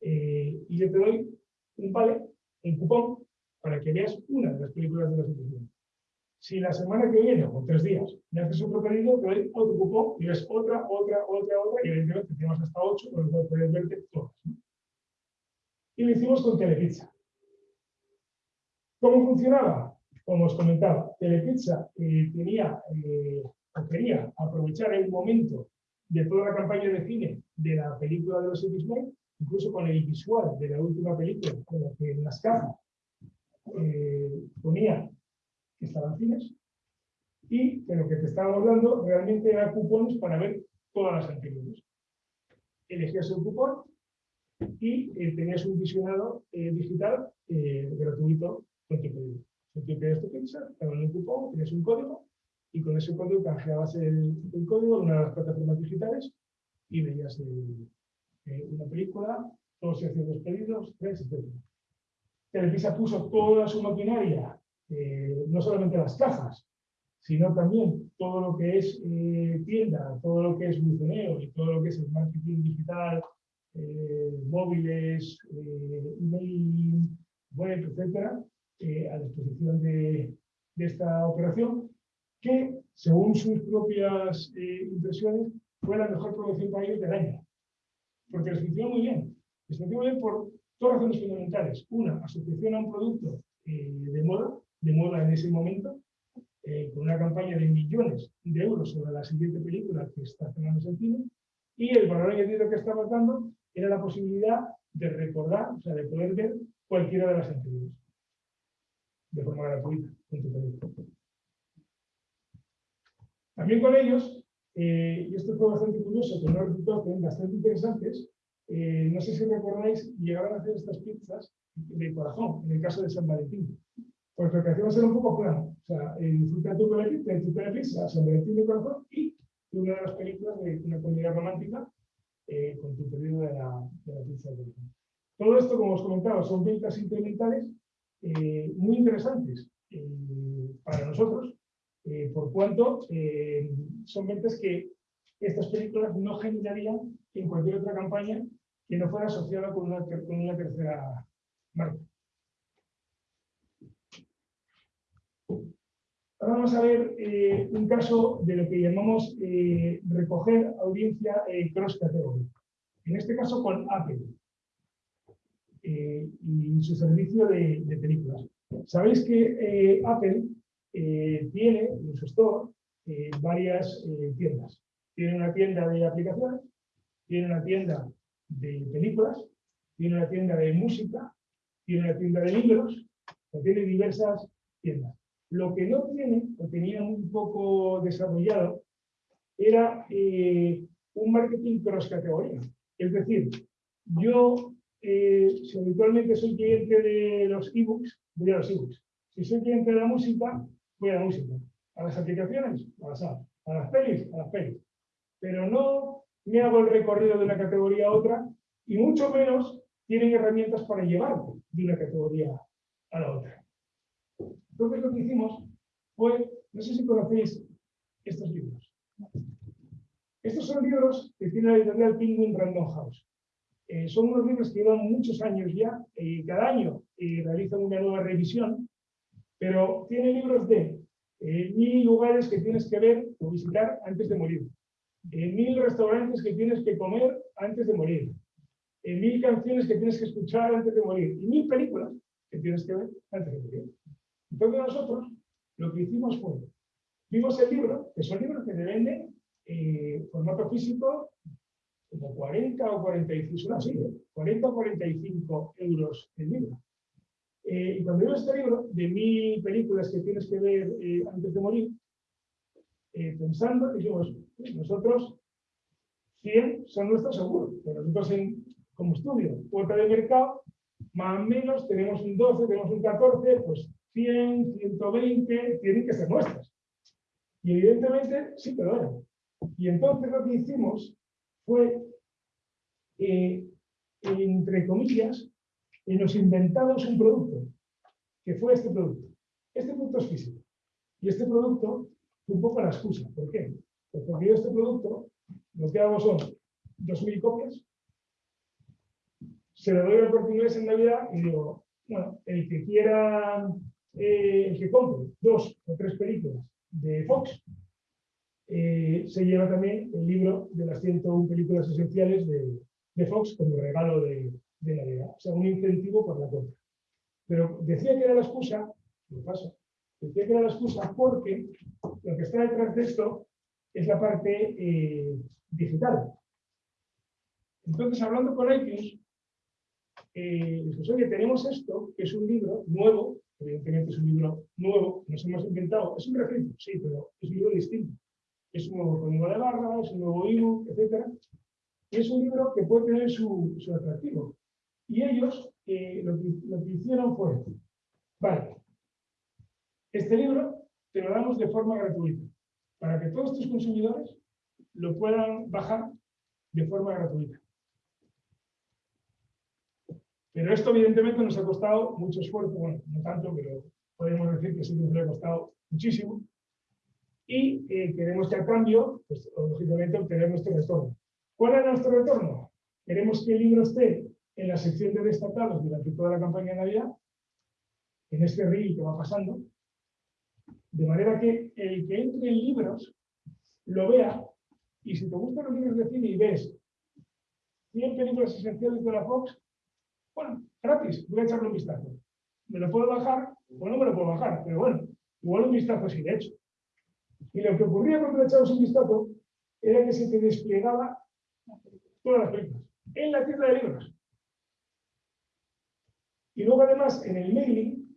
eh, y yo te doy un vale, un cupón, para que veas una de las películas de la institución. Si la semana que viene, o tres días, me haces otro pedido, te doy otro cupón y ves otra, otra, otra, otra, y evidentemente tenemos hasta ocho, con lo cual puedes verte todas. Y lo hicimos con Telepizza. ¿Cómo funcionaba? Como os comentaba, Telepizza eh, tenía quería aprovechar el momento de toda la campaña de cine de la película de los X-Men, incluso con el visual de la última película, con la que en las cajas eh, ponía que estaban cines, y de lo que te estábamos dando realmente eran cupones para ver todas las anteriores. Elegías el cupón y eh, tenías un visionado eh, digital gratuito con tu pedido. Tú querías tu pizza, te daban un cupón, tenías un código y con ese código canjeabas el, el, código en una de las plataformas digitales y veías eh, una película, todos se hacían pedidos, tres, etc. Televisa puso toda su maquinaria, eh, no solamente las cajas, sino también todo lo que es eh, tienda, todo lo que es buceneo y todo lo que es el marketing digital, móviles, email, web, etcétera, a disposición de, esta operación que, según sus propias eh, impresiones, fue la mejor producción para ellos del año. Porque les funcionó muy bien. Les funcionó muy bien por dos razones fundamentales. Una, asociación a un producto eh, de moda, de moda en ese momento, eh, con una campaña de millones de euros sobre la siguiente película que está haciendo en cine, y el valor añadido que estaba dando era la posibilidad de recordar, o sea, de poder ver cualquiera de las anteriores, de forma gratuita, en tu película. También con ellos, eh, y esto fue bastante curioso, pero los resultados bastante interesantes, eh, no sé si recordáis, llegaron a hacer estas pizzas de corazón, en el caso de San Valentín. Pues lo que hacíamos era un poco plano. O sea, eh, disfruta tu de pizza, San Valentín de corazón y una de las películas de una comedia romántica con tu pedido de la, de la pizza de corazón. Todo esto, como os comentaba, son ventas incrementales muy interesantes para nosotros, eh, por cuanto eh, son ventas que estas películas no generarían en cualquier otra campaña que no fuera asociada con una, tercera marca. Ahora vamos a ver eh, un caso de lo que llamamos recoger audiencia cross category. En este caso con Apple y su servicio de, películas. Sabéis que Apple eh, tiene en su store eh, varias eh, tiendas. Tiene una tienda de aplicaciones, tiene una tienda de películas, tiene una tienda de música, tiene una tienda de libros, tiene diversas tiendas. Lo que no tiene, o tenía un poco desarrollado, era eh, un marketing cross categoría. Es decir, yo, eh, si habitualmente soy cliente de los ebooks, voy a los ebooks. Si soy cliente de la música, voy a la música. A las aplicaciones, a las apps. A las pelis, a las pelis. Pero no me hago el recorrido de una categoría a otra y mucho menos tienen herramientas para llevar de una categoría a la otra. Entonces lo que hicimos fue, no sé si conocéis estos libros. Estos son libros que tiene la editorial Penguin Random House. Eh, son unos libros que llevan muchos años ya, y cada año eh, realizan una nueva revisión, pero tiene libros de eh, mil lugares que tienes que ver o visitar antes de morir, mil restaurantes que tienes que comer antes de morir, mil canciones que tienes que escuchar antes de morir. Y mil películas que tienes que ver antes de morir. Entonces nosotros lo que hicimos fue, vimos el libro, que son libros que se venden en formato físico como 40 o 45, así, 40 o 45 euros el libro. Eh, y cuando veo este libro, de mil películas que tienes que ver eh, antes de morir, eh, pensando, dijimos, nosotros 100 son nuestros seguros, pero nosotros como estudio, puerta de mercado, más o menos tenemos un 12, tenemos un 14, pues 100, 120 tienen que ser nuestras. Y evidentemente, sí, pero bueno. Y entonces lo que hicimos fue, eh, entre comillas, y nos inventamos un producto, que fue este producto. Este producto es físico. Y este producto fue un poco la excusa. ¿Por qué? Pues porque yo este producto, lo que hago son 2.000 copias, se lo doy a corte inglés en Navidad y digo, bueno, el que quiera, eh, el que compre dos o tres películas de Fox, eh, se lleva también el libro de las 101 películas esenciales de, Fox como regalo de, de, Navidad. O sea, un incentivo por la compra. Pero decía que era la excusa, lo pasa, decía que era la excusa porque lo que está detrás de esto es la parte eh, digital. Entonces, hablando con iTunes, eh, oye, tenemos esto, que es un libro nuevo, evidentemente es un libro nuevo, nos hemos inventado, es un refrito, sí, pero es un libro distinto es un nuevo código de barra, es un nuevo ebook, etc. Es un libro que puede tener su, su atractivo. Y ellos eh, lo, que, lo, que, hicieron fue, vale, este libro te lo damos de forma gratuita, para que todos tus consumidores lo puedan bajar de forma gratuita. Pero esto evidentemente nos ha costado mucho esfuerzo, bueno, no tanto, pero podemos decir que sí nos ha costado muchísimo, y eh, queremos que a cambio, pues, lógicamente, obtener nuestro retorno. ¿Cuál es nuestro retorno? Queremos que el libro esté en la sección de destacados durante toda la campaña de Navidad, en este reel que va pasando, de manera que el que entre en libros lo vea, y si te gustan los libros de cine y ves 100 películas esenciales de la Fox, bueno, gratis, voy a echarle un vistazo. Me lo puedo bajar o no me lo puedo bajar, pero bueno, igual un vistazo sí de hecho. Y lo que ocurría cuando le echabas un vistazo era que se te desplegaba todas las películas en la tienda de libros. Y luego además en el mailing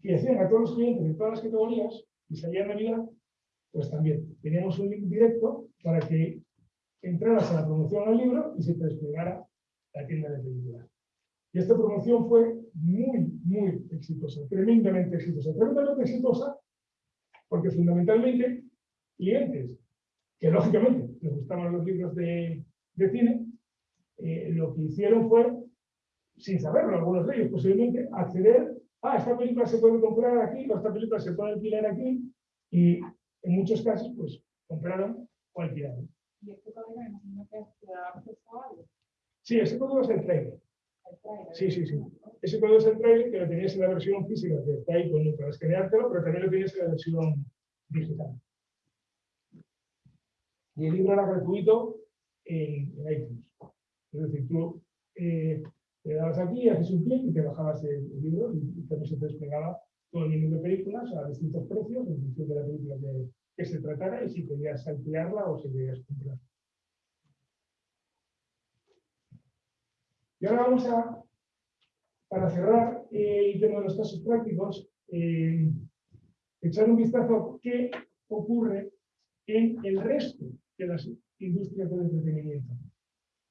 que hacían a todos los clientes de todas las categorías y salía en Navidad, pues también teníamos un link directo para que entraras a la promoción al libro y se te desplegara la tienda de películas. Y esta promoción fue muy, muy exitosa, tremendamente exitosa. Tremendamente exitosa porque fundamentalmente clientes que lógicamente les gustaban los libros de, de cine, eh, lo que hicieron fue, sin saberlo algunos de ellos, posiblemente acceder a esta película se puede comprar aquí, o esta película se puede alquilar aquí, y en muchos casos, pues, compraron o alquilaron. ¿Y este código imagino que algo? Sí, ese código es el trailer. Sí, sí, sí. Ese código trailer que lo tenías en la versión física, que está ahí con, para escaneártelo, pero también lo tenías en la versión digital. Y el libro era gratuito en, iTunes. Es decir, tú eh, le dabas aquí, haces un clic y te bajabas el, libro y, y, también se te desplegaba todo el menú de películas a distintos precios en función de la película que, que se tratara y si podías ampliarla o si podías comprar. Y ahora vamos a, para cerrar el tema de los casos prácticos, eh, echar un vistazo a qué ocurre en el resto de las industrias del entretenimiento.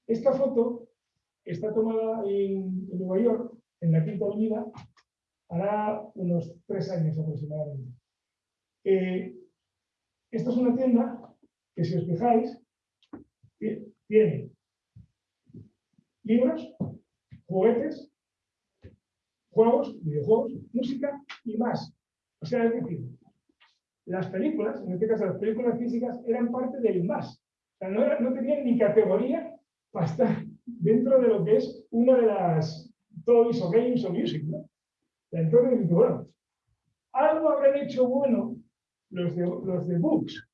Esta foto está tomada en, Nueva York, en la Quinta Avenida, hará unos tres años aproximadamente. Eh, esta es una tienda que, si os fijáis, tiene libros, juguetes, juegos, videojuegos, música y más. O sea, es decir, las películas, en este caso las películas físicas, eran parte del más. O sea, no, tenían ni categoría para estar dentro de lo que es una de las toys o games o music. ¿no? Entonces, bueno, algo habrán hecho bueno los de, los de books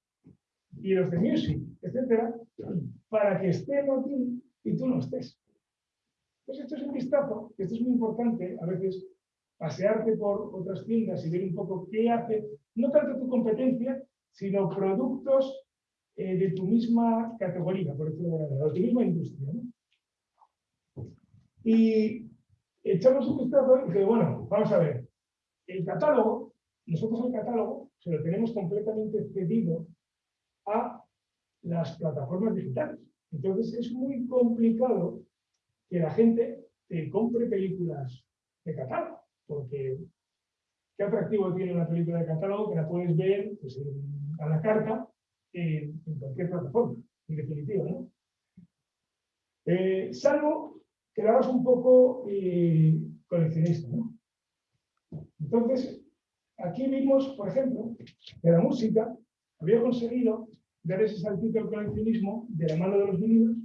y los de music, etcétera, para que estén aquí y tú no estés. Pues esto es un vistazo, esto es muy importante, a veces pasearte por otras tiendas y ver un poco qué hace, no tanto tu competencia, sino productos eh, de tu misma categoría, por decirlo de tu misma industria. Y echamos un vistazo y dice, bueno, vamos a ver, el catálogo, nosotros el catálogo se lo tenemos completamente cedido a las plataformas digitales. Entonces es muy complicado que la gente te compre películas de catálogo, porque qué atractivo tiene una película de catálogo que la puedes ver pues, a la carta en, cualquier plataforma, en definitiva. ¿no? Eh, salvo que la hagas un poco eh, coleccionista. ¿no? Entonces, aquí vimos, por ejemplo, que la música había conseguido dar ese saltito al coleccionismo de la mano de los vinilos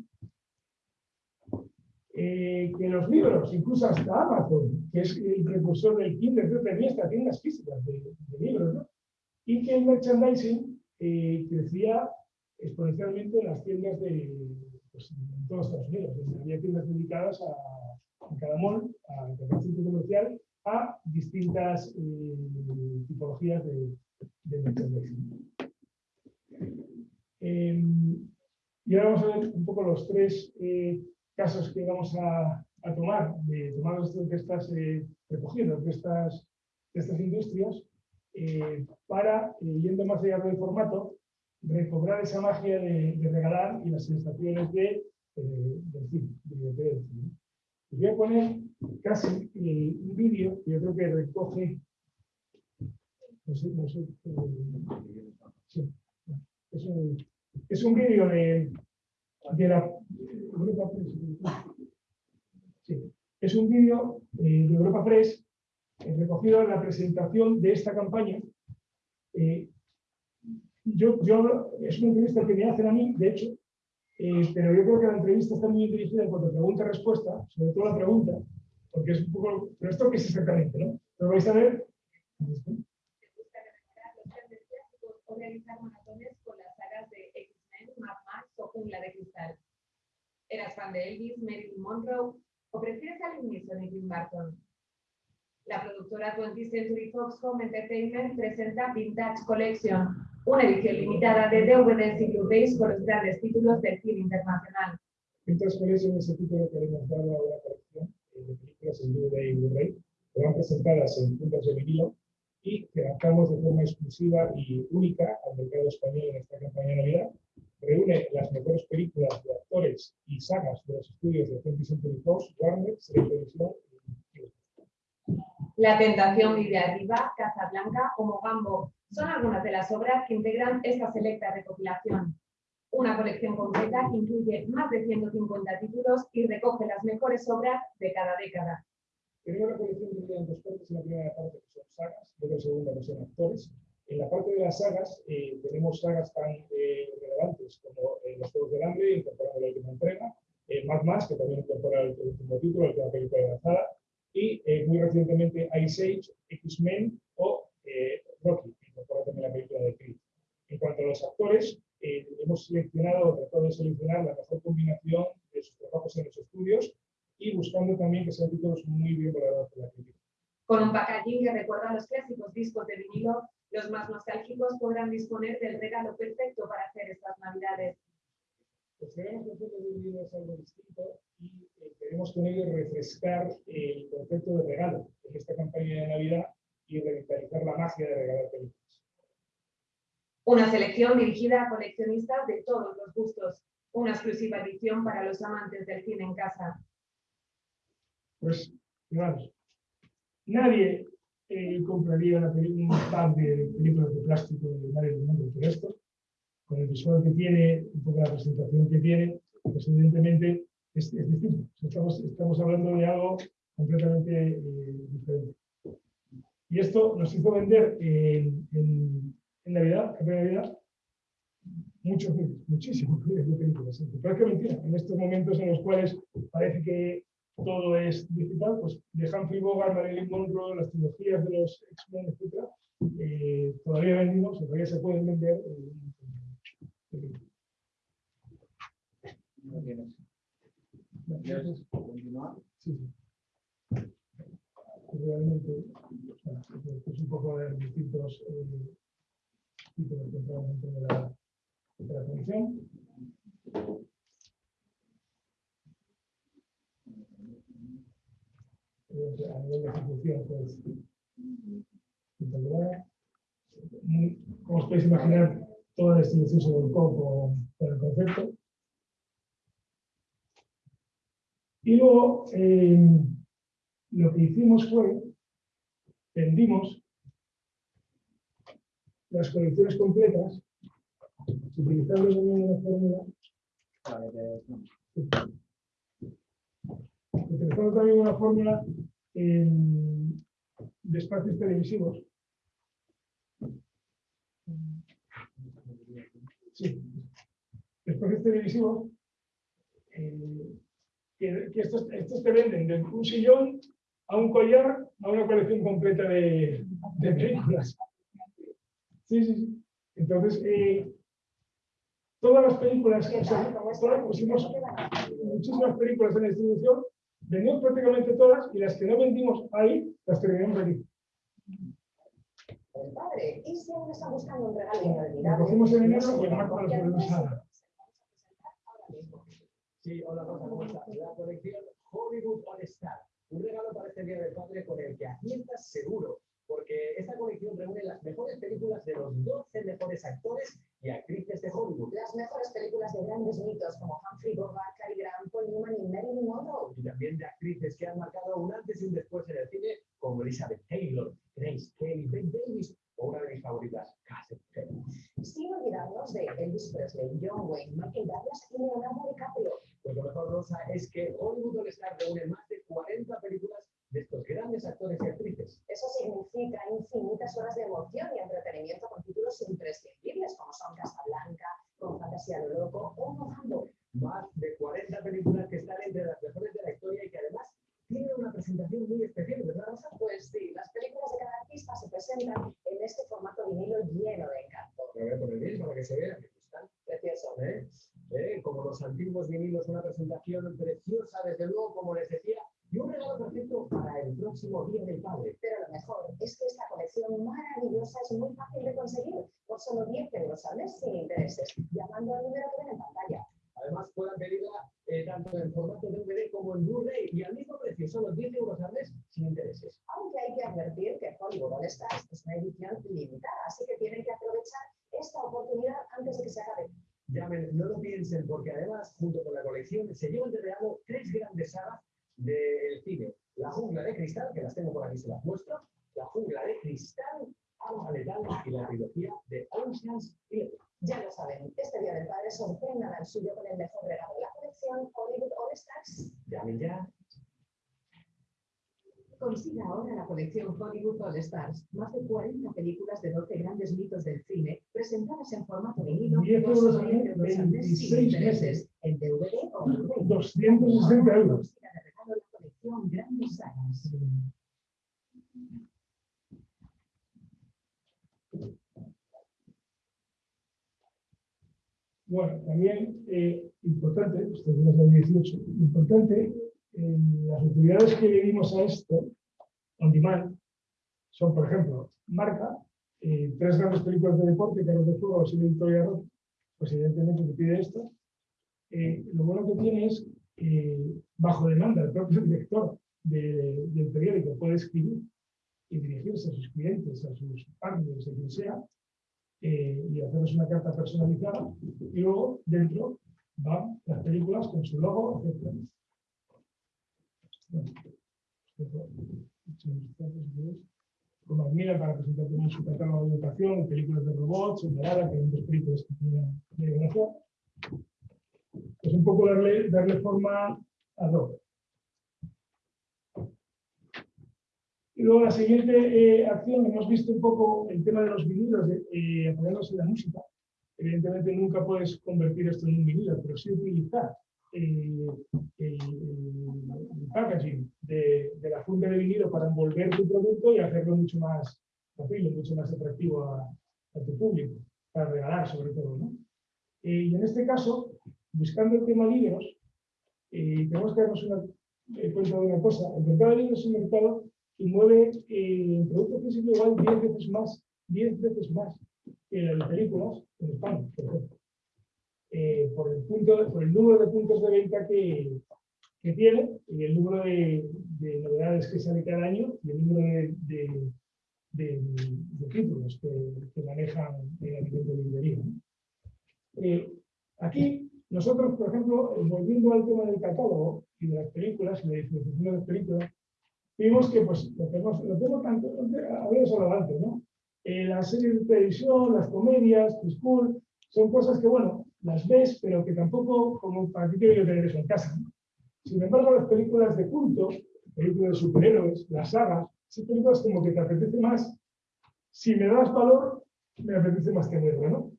eh, que los libros, incluso hasta Amazon, que es el precursor del Kindle, tenía estas tiendas físicas de, libros, ¿no? y que el merchandising eh, crecía exponencialmente en las tiendas de pues, en todos Estados Unidos. Había tiendas dedicadas a, cada mall, a cada centro comercial, a distintas eh, tipologías de, de merchandising. Em, y ahora vamos a ver un poco los tres casos que vamos a, tomar, de tomar de estas eh, recogidos de estas, estas industrias, eh, para, eh, yendo más allá del formato, recobrar esa magia de, regalar y las sensaciones de, del cine, de, voy a poner casi un vídeo que yo creo que recoge no sé, no sé, sí, es un, es un vídeo de, Sí. Es un vídeo eh, de Europa Press eh, recogido en la presentación de esta campaña. Eh, yo, es una entrevista que me hacen a mí, de hecho, pero yo creo que la entrevista está muy dirigida en cuanto a pregunta-respuesta, sobre todo la pregunta, porque es un poco, pero esto que es exactamente, ¿no? Lo vais a ver. realizar maratones con las sagas de X-Men, Mad Max o Jungla de Cristal. ¿Eras fan de Elvis, Marilyn Monroe o prefieres a Liam Neeson y Tim Burton? La productora 20th Century Fox Home Entertainment presenta Vintage Collection, una edición limitada de DVDs y Blu-rays con los grandes títulos del cine internacional. Vintage Collection es el título que hemos dado a la colección eh, de películas en DVD y Blu-ray, van presentadas en puntos de vinilo y que lanzamos de forma exclusiva y única al mercado español en esta campaña de Navidad reúne las mejores películas de actores y sagas de los estudios de 20th Century Fox, Warner, Televisión y La Tentación vive arriba, Casablanca o Mogambo son algunas de las obras que integran esta selecta recopilación. Una colección completa que incluye más de 150 títulos y recoge las mejores obras de cada década. Tenemos la colección dividida en dos partes. En la primera parte que son sagas, y en la segunda que son actores. En la parte de las sagas eh, tenemos sagas tan eh, relevantes como eh, Los Juegos del Hambre, incorporando la última entrega, Mad Max, que también incorpora el, último título, la última película lanzada, y muy recientemente Ice Age, X-Men o Rocky, que incorpora también la película de Creed. En cuanto a los actores, hemos seleccionado tratado de seleccionar la mejor combinación de sus trabajos en los estudios y buscando también que sean títulos muy bien valorados por la crítica. Con un packaging que recuerda a los clásicos discos de vinilo Los más nostálgicos podrán disponer del regalo perfecto para hacer estas navidades. Pues creemos que el libro es algo distinto y eh, queremos con ello refrescar el concepto de regalo en esta campaña de Navidad y revitalizar la magia de regalar películas. Una selección dirigida a coleccionistas de todos los gustos. Una exclusiva edición para los amantes del cine en casa. Pues, digamos, nadie eh, compraría una un par de películas de plástico de Mario Mundo, pero esto, con el visual que tiene, un poco la presentación que tiene, pues evidentemente es, es distinto. Estamos, estamos hablando de algo completamente eh, diferente. Y esto nos hizo vender en, en, en Navidad, en Navidad, muchos muchísimos de películas. Pero es que mentira, en estos momentos en los cuales parece que todo es digital, pues de Humphrey Bogart, Marilyn Monroe, las trilogías de los X-Men, etc., eh, todavía vendimos, todavía se pueden vender. Eh, ¿Quieres continuar? Sí, sí. Realmente, es un poco de distintos eh, dentro de la, de la comisión. A nivel de ejecución, pues, espectacular. Muy- Como os podéis imaginar, toda la distribución se volcó con, el concepto. Y luego, eh, lo que hicimos fue, vendimos las colecciones completas, utilizando también una fórmula. Utilizando también una fórmula de espacios televisivos. Sí, espacios televisivos eh, que, que estos, te venden de un sillón a un collar a una colección completa de, de películas. Sí, sí, sí. Entonces, eh, todas las películas, o sea, todas- pusimos muchísimas películas en la distribución, vendimos prácticamente todas y las que no vendimos ahí, las terminamos aquí. El padre, y si aún está buscando un regalo Lo inolvidable. cogimos en enero y en marzo ahora mismo. Sí, hola Rosa, ¿cómo estás? La colección Hollywood All Star. Un regalo para este Día del Padre con el que aciertas seguro, porque esta colección reúne las mejores películas de los 12 mejores actores y actrices de Hollywood. Las mejores películas de grandes mitos como Humphrey Bogart, Cary Grant, Paul Newman y Marilyn Monroe. Y también de actrices que han marcado un antes y un después en el cine, como Elizabeth Taylor, Grace Kelly, Bette Davis o una de mis favoritas, Catherine Hepburn. Sin olvidarnos de Elvis Presley, John Wayne, Michael Douglas y Leonardo DiCaprio. Pues lo mejor, Rosa, es que Hollywood All Star reúne más de 40 películas de estos grandes actores y actrices. Eso significa infinitas horas de emoción y entretenimiento con títulos imprescindibles como son Casablanca, Con Fantasía lo Loco o Mojando. Más de 40 películas que están entre las mejores de la historia y que además tienen una presentación muy especial, ¿verdad, Rosa? Pues sí, las películas de cada artista se presentan en este formato vinilo lleno de encanto. Me voy a poner bien para que se vea que están Precioso. ¿eh? ¿Eh? Como los antiguos vinilos, una presentación preciosa, desde luego, como les decía, y un regalo perfecto para el próximo Día del Padre. Pero lo mejor es que esta colección maravillosa es muy fácil de conseguir por solo 10 euros al mes sin intereses, llamando al número que ven en pantalla. Además, puedan pedirla eh, tanto en formato DVD como en Blu-ray y al mismo precio, solo 10 euros al mes sin intereses. Aunque hay que advertir que Hollywood All Stars es una edición limitada, así que tienen que aprovechar esta oportunidad antes de que se acabe. Llamen, no lo piensen, porque además, junto con la colección, se llevan de regalo tres grandes sagas del cine. La jungla de cristal, que las tengo por aquí, se las muestro. La jungla de cristal, Arma Letal y la trilogía de Ocean's Eleven. Ya lo saben, este Día del Padre sorprendan al suyo con el mejor regalo de la colección Hollywood All Stars. Llamen ya. Consiga ahora la colección Hollywood All Stars, más de 40 películas de 12 grandes mitos del cine, presentadas en formato vinilo 10 por euros al mes, 10 euros al mes sin 26 intereses. meses. En DVD o Blu-ray. 260 euros. Consiga de regalo la colección Grandes Sagas. Bueno, también eh, importante, esto es del 18, importante, eh, las utilidades que le dimos a esto, on son, por ejemplo, marca, eh, tres grandes películas de deporte, Carlos de Fuego, y Victoria Rock, pues evidentemente te pide esto. Eh, lo bueno que tiene es, bajo demanda, el propio director del periódico puede escribir y dirigirse a sus clientes, a sus partners, a quien sea, eh, y hacerles una carta personalizada. Y luego, dentro, van las películas con su logo, etc. Como admira para presentar también su catálogo de educación, películas de robots, en que hay dos películas que tenía de gracia. Es un poco darle, darle forma a dos. Y luego la siguiente eh, acción, hemos visto un poco el tema de los vinilos, eh, apoyándose en la música. Evidentemente nunca puedes convertir esto en un vinilo, pero sí utilizar eh, el, packaging de, la funda de vinilo para envolver tu producto y hacerlo mucho más fácil, mucho más atractivo a, tu público, para regalar sobre todo. ¿no? Eh, y en este caso, buscando el tema libros, tenemos que darnos una, cuenta de una cosa. El mercado de libros es un mercado y mueve eh, producto físico igual 10 veces más, 10 veces más que las películas en España, por ejemplo. Eh, por, el punto, por el número de puntos de venta que, que tiene y el número de, de, novedades que sale cada año y el número de, de, títulos que, que, manejan en el nivel de librería. Eh, aquí, nosotros, por ejemplo, volviendo al tema del catálogo y de las películas y la distribución de las películas, vimos que pues, lo tenemos, lo tenemos tanto, había solo antes, ¿no? Eh, las series de televisión, las comedias, School, son cosas que, bueno, las ves, pero que tampoco, como para ti quiero tener eso en casa. Sin embargo, las películas de culto, películas de superhéroes, las sagas, son películas como que te apetece más, si me das valor, me apetece más tenerlo, ¿no?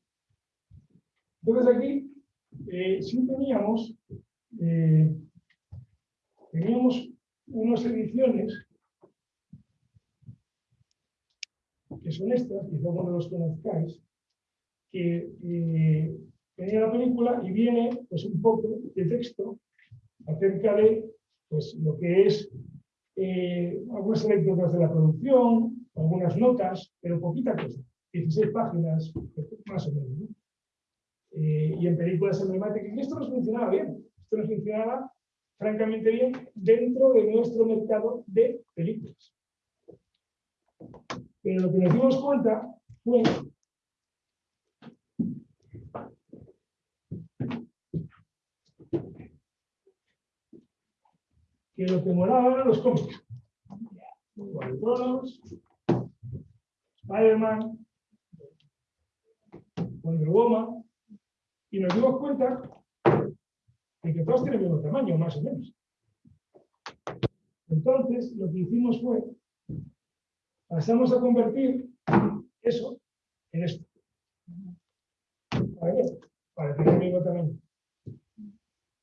Entonces aquí, eh, sí teníamos, eh, teníamos unas ediciones que son estas, quizá no los conozcáis, que eh, tenía la película y viene pues, un poco de texto acerca de pues, lo que es eh, algunas anécdotas de la producción, algunas notas, pero poquita cosa, 16 páginas, más o menos. Eh, y en películas emblemáticas, y esto nos funcionaba bien, esto nos funcionaba francamente bien dentro de nuestro mercado de películas. Pero lo que nos dimos cuenta fue que lo que moraba eran los cómics. Spider-Man, Wonder Woman, y nos dimos cuenta y que todos tienen el mismo tamaño, más o menos. Entonces, lo que hicimos fue, pasamos a convertir eso en esto. ¿Para? Para tener el mismo tamaño.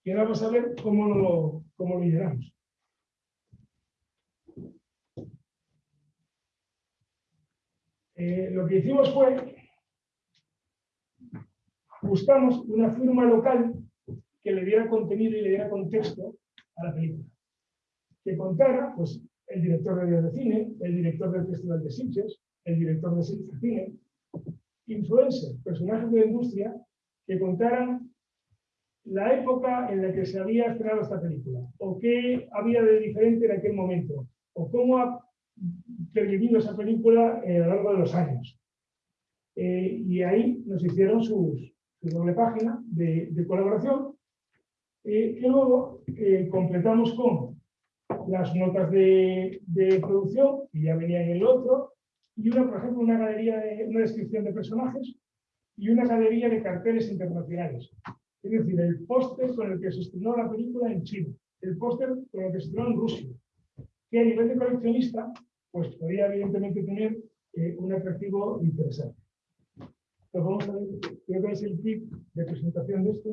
Y ahora vamos a ver cómo lo, cómo lo llenamos. Eh, lo que hicimos fue, buscamos una firma local que le diera contenido y le diera contexto a la película. Que contara, pues, el director de Días de Cine, el director del Festival de Sitges, el director de Cine, influencers, personajes de la industria, que contaran la época en la que se había estrenado esta película, o qué había de diferente en aquel momento, o cómo ha pervivido esa película eh, a lo largo de los años. Eh, y ahí nos hicieron su doble página de, de colaboración eh, y luego eh, completamos con las notas de, producción, que ya venía en el otro, y una, por ejemplo, una galería de una descripción de personajes y una galería de carteles internacionales. Es decir, el póster con el que se estrenó la película en China, el póster con el que se estrenó en Rusia, que a nivel de coleccionista, pues podría evidentemente tener eh, un atractivo interesante. Entonces vamos a ver, creo que es el tip de presentación de esto.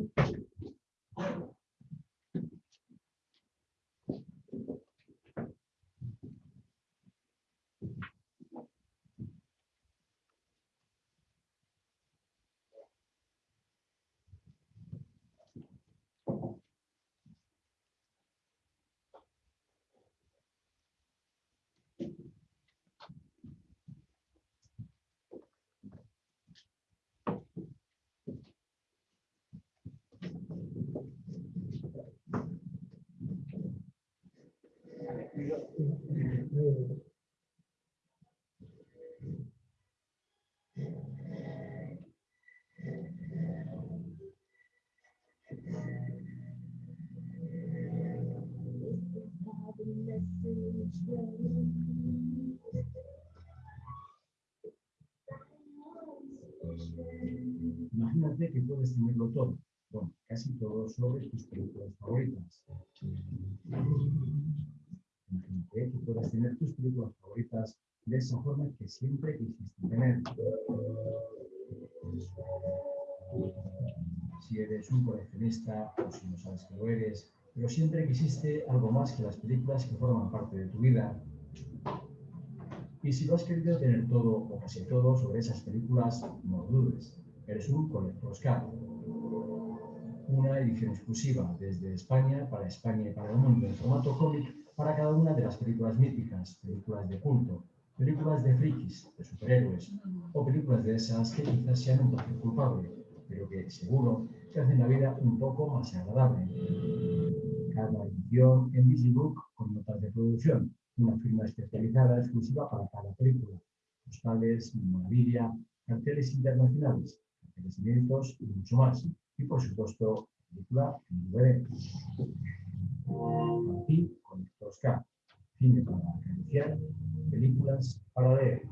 Imagínate que puedes tenerlo todo, bueno, casi todo sobre tus películas favoritas. Puedes tener tus películas favoritas de esa forma que siempre quisiste tener. Si eres un coleccionista o si no sabes que lo eres, pero siempre quisiste algo más que las películas que forman parte de tu vida. Y si lo has querido tener todo o casi todo sobre esas películas, no dudes, eres un Collector's Cut. Una edición exclusiva desde España, para España y para el mundo, en formato cómic, para cada una de las películas míticas, películas de culto, películas de frikis, de superhéroes, o películas de esas que quizás sean un toque culpable, pero que seguro que hacen la vida un poco más agradable. Cada edición en Digibook con notas de producción, una firma especializada exclusiva para cada película, postales, memorabilia, carteles internacionales, carteles inéditos y mucho más. Y por supuesto, película en DVD. Ti, con Oscar, cine para acariciar, películas para leer.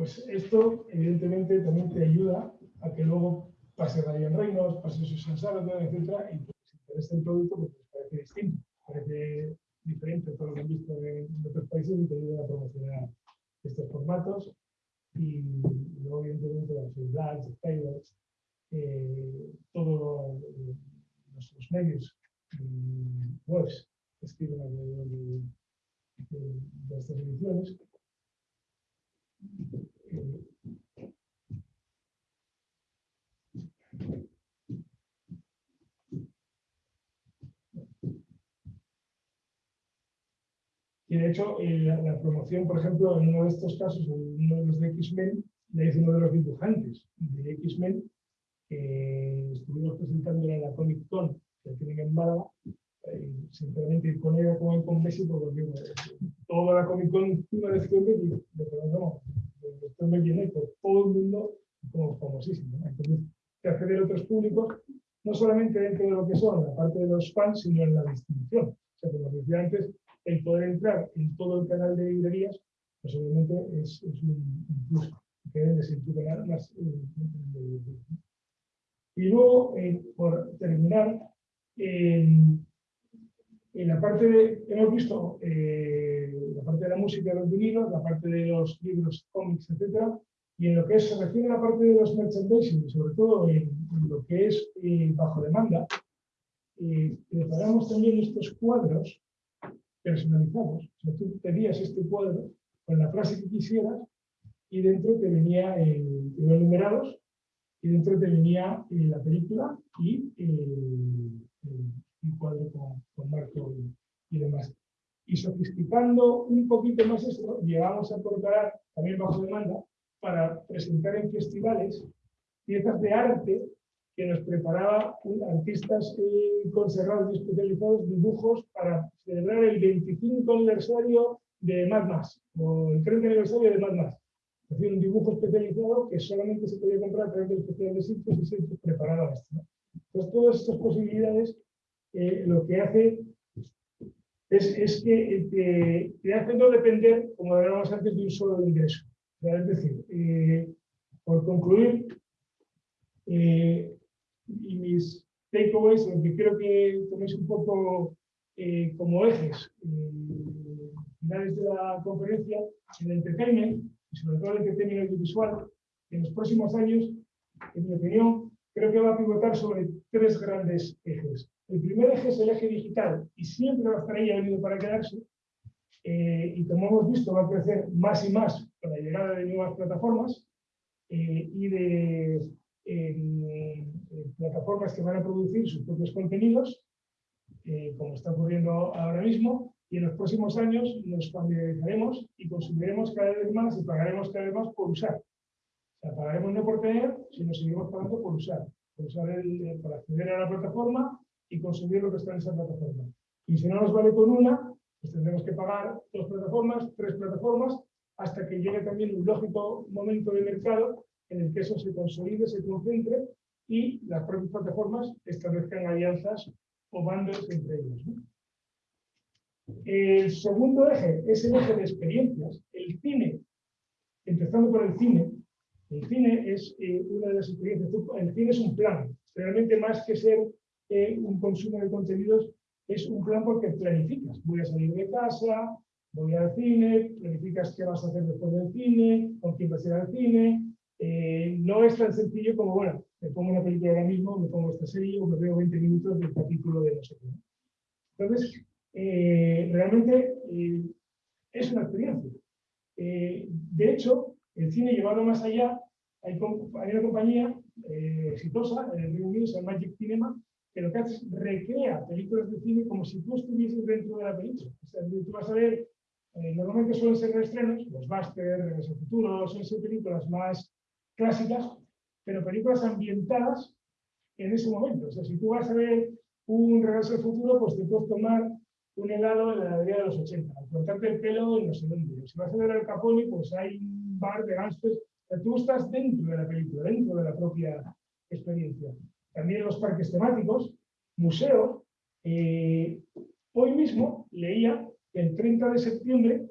Pues esto, evidentemente, también te ayuda a que luego pase Ryan Reynolds, pase Susan Sarandon, etcétera, y pues, si te interesa el producto, pues les parece distinto, parece diferente a todo lo que han visto en otros países y te ayuda a promocionar estos formatos. Y luego, evidentemente, los Blacks, Taylors, eh, todos los, los medios y webs escriben alrededor de, de- de estas ediciones. Eh, Y de hecho, eh, la, la promoción, por ejemplo, en uno de estos casos, en uno de los de X-Men, le hizo uno de los dibujantes de X-Men, que estuvimos presentando en la Comic Con, que tienen en Málaga. Eh, sinceramente, con ella como ir con Messi, porque toda la Comic Con iba a decir Messi, pero no, esto me llené por todo el mundo como famosísimo. ¿no? Entonces, que acceder a otros públicos, no solamente dentro de lo que son la parte de los fans, sino en la distribución. O sea, como decía antes, el poder entrar en todo el canal de librerías, pues obviamente es, es un, un plus que debe ser tu canal más. eh, de- de- Y luego, eh, por terminar, en, la parte de, hemos visto eh, la parte de la música los vinilos, la parte de los libros, cómics, etcétera, y en lo que es, se refiere a la parte de los merchandising, sobre todo en, en lo que es eh, bajo demanda, eh, preparamos también estos cuadros personalizados. O sea, tú pedías este cuadro con la frase que quisieras y dentro te venía el, te iban numerados y dentro te venía eh, la película y el, el- cuadro con, con marco y, demás. Y sofisticando un poquito más esto, llegamos a colocar también bajo demanda para presentar en festivales piezas de arte que nos preparaba artistas eh, conservados y especializados dibujos para celebrar el 25 aniversario de Mad Max o el 30 aniversario de Mad Max. Un dibujo especializado que solamente se podía comprar a través del Festival de Sitios y preparaba esto. ¿no? Entonces, todas estas posibilidades eh, lo que hace es, que te, te hace no depender, como hablábamos antes, de un solo ingreso. Es decir, eh, por concluir, eh, y mis takeaways, lo que creo que toméis un poco como ejes finales de la conferencia, el entertainment, y sobre todo el entertainment audiovisual, en los próximos años, en mi opinión, creo que va a pivotar sobre tres grandes ejes. El primer eje es el eje digital, y siempre va a estar ahí, ha venido para quedarse, eh, y como hemos visto, va a crecer más y más con la llegada de nuevas plataformas eh, y de plataformas que van a producir sus propios contenidos, eh, como está ocurriendo ahora mismo, y en los próximos años nos familiarizaremos y consumiremos cada vez más y pagaremos cada vez más por usar. O sea, pagaremos no por tener, sino seguiremos pagando por usar, por, usar el, eh, por acceder a la plataforma y consumir lo que está en esa plataforma. Y si no nos vale con una, pues tendremos que pagar dos plataformas, tres plataformas, hasta que llegue también un lógico momento de mercado en el que eso se consolide, se concentre y las propias plataformas establezcan alianzas o bandos entre ellos. El segundo eje es el eje de experiencias. El cine, empezando por el cine, el cine es eh, una de las experiencias. El cine es un plan, realmente más que ser eh, un consumo de contenidos, es un plan porque planificas. Voy a salir de casa, voy al cine, planificas qué vas a hacer después del cine, con quién vas a ir al cine. Eh, no es tan sencillo como, bueno, me pongo una película ahora mismo, me pongo esta serie o me veo 20 minutos del capítulo de no sé qué. Entonces, eh, realmente eh, es una experiencia. Eh, de hecho, el cine llevado más allá, hay, una compañía exitosa en el Reino Unido, se llama Magic Cinema, que lo que hace es recrea películas de cine como si tú estuvieses dentro de la película. O sea, tú vas a ver, normalmente suelen ser estrenos, los Buster, Regreso Futuro, suelen ser películas más clásicas, pero películas ambientadas en ese momento. O sea, si tú vas a ver un Regreso al Futuro, pues te puedes tomar un helado en la heladería de los 80, al cortarte el pelo en no sé dónde. Si vas a ver al Capone, pues hay un bar de gangsters. Tú estás dentro de la película, dentro de la propia experiencia. También los parques temáticos, museo. eh, hoy mismo leía que el 30 de septiembre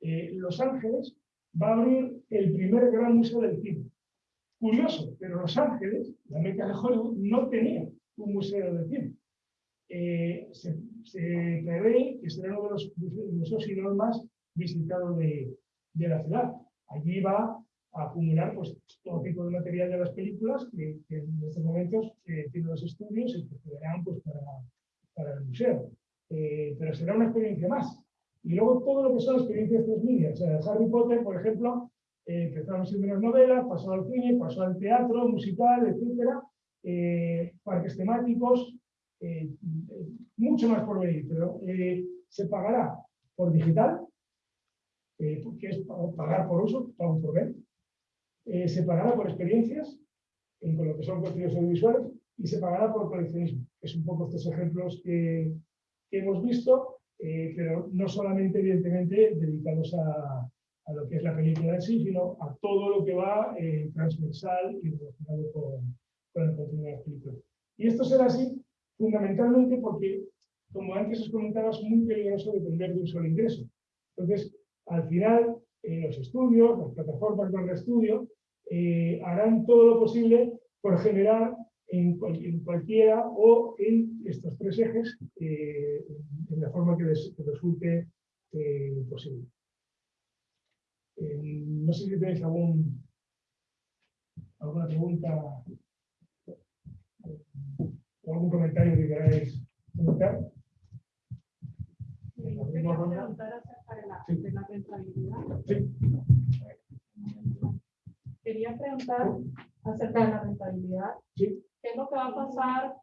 eh, Los Ángeles va a abrir el primer gran museo del cine. Curioso, pero Los Ángeles, la meca de Hollywood, no tenía un museo de cine. Eh, se prevé que será uno de los museos, el más visitado de, de la ciudad. Allí va a acumular pues, todo tipo de material de las películas que, que en estos momentos eh, tienen los estudios y que quedarán pues, para, para el museo. eh, pero será una experiencia más. Y luego todo lo que son experiencias transmedia. O sea, Harry Potter, por ejemplo, eh, empezaron siendo unas novelas, pasó al cine, pasó al teatro, musical, etcétera, eh, parques temáticos, eh, eh, mucho más por venir, pero eh, se pagará por digital, eh, que es pa- pagar por uso, pago por ver, eh, se pagará por experiencias, en con lo que son contenidos audiovisuales, y se pagará por coleccionismo, es un poco estos ejemplos que, que hemos visto, eh, pero no solamente, evidentemente, dedicados a, a lo que es la película en sí, sino a todo lo que va eh, transversal y relacionado con, con el contenido de las películas. Y esto será así fundamentalmente porque, como antes os comentaba, es muy peligroso depender de un solo ingreso. Entonces, al final, eh, los estudios, las plataformas de estudio, eh, harán todo lo posible por generar en, cual- en cualquiera o en estos tres ejes eh, en la forma que les resulte posible. No sé si tenéis algún, alguna pregunta o algún comentario que queráis comentar. En la Quería misma ronda. preguntar acerca de la, Sí. de la rentabilidad. Sí. Quería preguntar acerca de la rentabilidad. Sí. ¿Qué es lo que va a pasar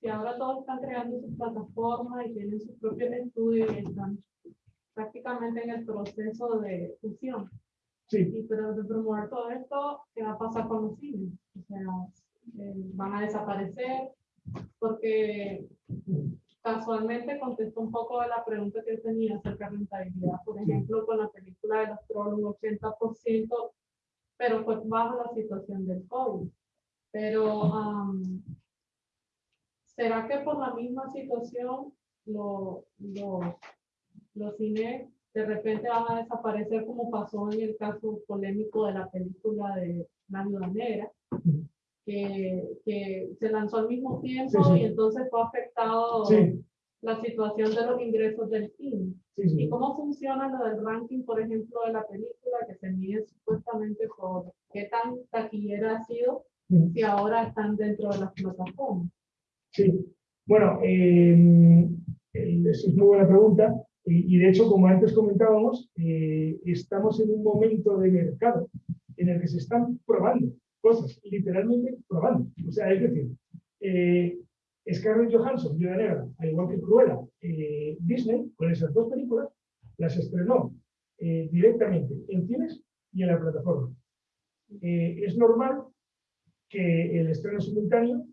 si ahora todos están creando su plataforma y tienen sus propios estudios y están prácticamente en el proceso de fusión? Sí, Y pero de promover todo esto, ¿qué va a pasar con los cines? O sea, eh, van a desaparecer porque casualmente contestó un poco de la pregunta que tenía acerca de rentabilidad. Por ejemplo, con la película de los Trolls, un 80%, pero fue bajo la situación del COVID. Pero, am, ¿será que por la misma situación lo- lo- los cines de repente van a desaparecer como pasó en el caso polémico de la película de La Viuda Negra? Que, que se lanzó al mismo tiempo Sí, sí. y entonces fue afectado sí, la situación de los ingresos del cine. ¿Y cómo funciona lo del ranking, por ejemplo, de la película que se mide supuestamente por qué tan taquillera ha sido si ahora están dentro de las plataformas? Sí, bueno, eh, el- esa es muy buena pregunta. Y, y de hecho, como antes comentábamos, eh, estamos en un momento de mercado en el que se están probando cosas, literalmente probando. O sea, es decir, eh, Scarlett Johansson, Viuda Negra, al igual que Cruella, eh, Disney, con esas dos películas, las estrenó eh, directamente en cines y en la plataforma. Eh, es normal que el estreno simultáneo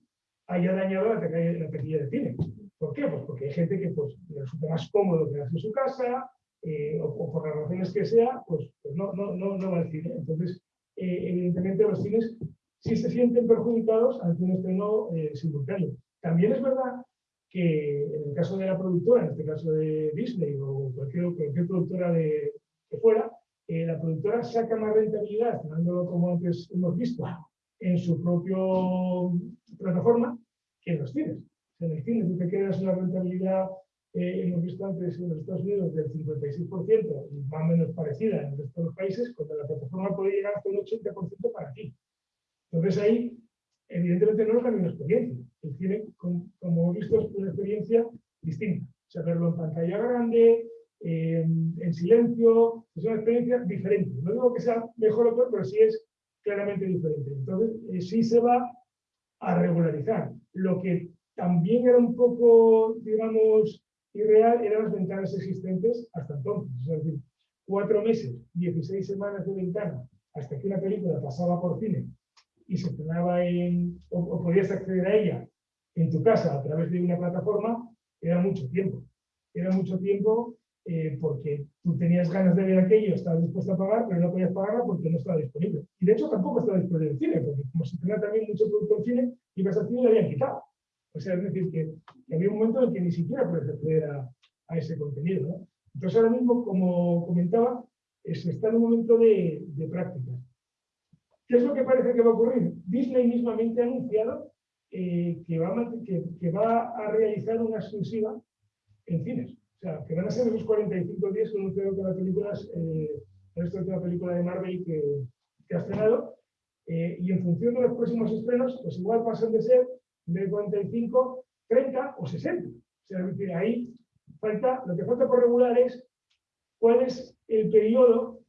haya dañado la la taquilla de cine. ¿Por qué? Pues porque hay gente que pues, le resulta más cómodo quedarse en su casa eh, o, o por las razones que sea, pues, pues no, no, no, no va al cine. Entonces, eh, evidentemente los cines sí se sienten perjudicados ante un estreno eh, simultáneo. También es verdad que en el caso de la productora, en este caso de Disney o cualquier, productora de, que fuera, eh, la productora saca más rentabilidad, estrenándolo como antes hemos visto, en su propio plataforma que en los cines. En el cine tú te quedas una rentabilidad, eh, hemos visto antes en los Estados Unidos, del 56%, y más o menos parecida en el resto de los países, cuando la plataforma puede llegar hasta un 80% para ti. Entonces ahí, evidentemente, no es la misma experiencia. El cine, com- como hemos visto, es una experiencia distinta. O sea, verlo en pantalla grande, eh, en silencio, es una experiencia diferente. No digo que sea mejor o peor, pero sí es claramente diferente. Entonces, eh, sí se va a regularizar. Lo que también era un poco, digamos, irreal eran las ventanas existentes hasta entonces. Es decir, cuatro meses, 16 semanas de ventana hasta que una película pasaba por cine y se estrenaba en, o, podías acceder a ella en tu casa a través de una plataforma, era mucho tiempo. Era mucho tiempo eh, porque tú tenías ganas de ver aquello, estabas dispuesto a pagar, pero no podías pagarla porque no estaba disponible. Y de hecho tampoco estaba disponible en cine, porque como se estrena también mucho producto en cine, ibas al cine y lo habían quitado. Es decir, que, había un momento en el que ni siquiera puedes acceder a, ese contenido. Entonces ahora mismo, como comentaba, eh, se está en un momento de, práctica. ¿Qué es lo que parece que va a ocurrir? Disney mismamente ha anunciado eh, que, va a, realizar una exclusiva en cines. O sea, que van a ser esos 45 días que creo que la película es, eh, esta última película de Marvel que, que ha estrenado. eh, y en función de los próximos estrenos, pues igual pasan de ser de 45, 30 o 60. O sea, es decir, ahí falta, lo que falta por regular es cuál es el periodo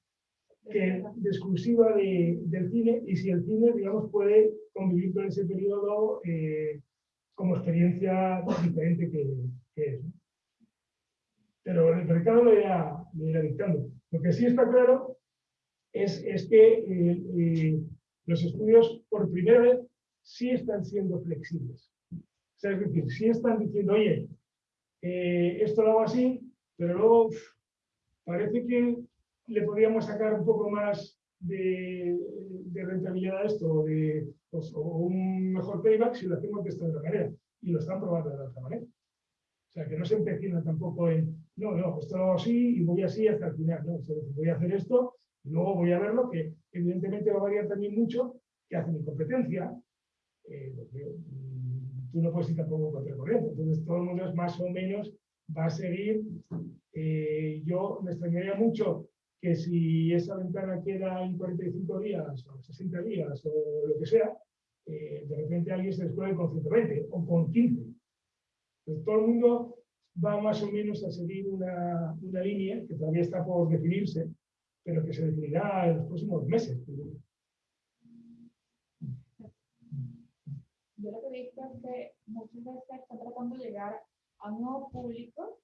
que, de exclusiva de- del cine y si el cine, digamos, puede convivir con ese periodo eh, como experiencia diferente que, que es. ¿no? Pero el mercado lo irá, lo irá dictando. Lo que sí está claro es, es que eh, eh, los estudios por primera vez sí están siendo flexibles. O sea, es decir, sí están diciendo, oye, eh, esto lo hago así, pero luego parece que le podríamos sacar un poco más de, de rentabilidad a esto, de, pues, o un mejor payback si lo hacemos de esta otra manera. Y lo están probando de la otra manera. O sea, que no se empecinan tampoco en, no, no, esto lo hago así y voy así hasta el final. ¿no? Voy a hacer esto y luego voy a verlo, que evidentemente va a variar también mucho que hace mi competencia. Eh, mm, tú no puedes ir tampoco contra el corriente. Entonces, todo el mundo es más o menos va a seguir. eh, yo me extrañaría mucho que si esa ventana queda en 45 días o 60 días o lo que sea, eh, de repente alguien se descuelgue con 120 o con 15. Entonces, todo el mundo va más o menos a seguir una, una línea que todavía está por definirse, pero que se definirá en los próximos meses. Yo lo que he visto es que muchas veces están tratando de llegar a un nuevo público.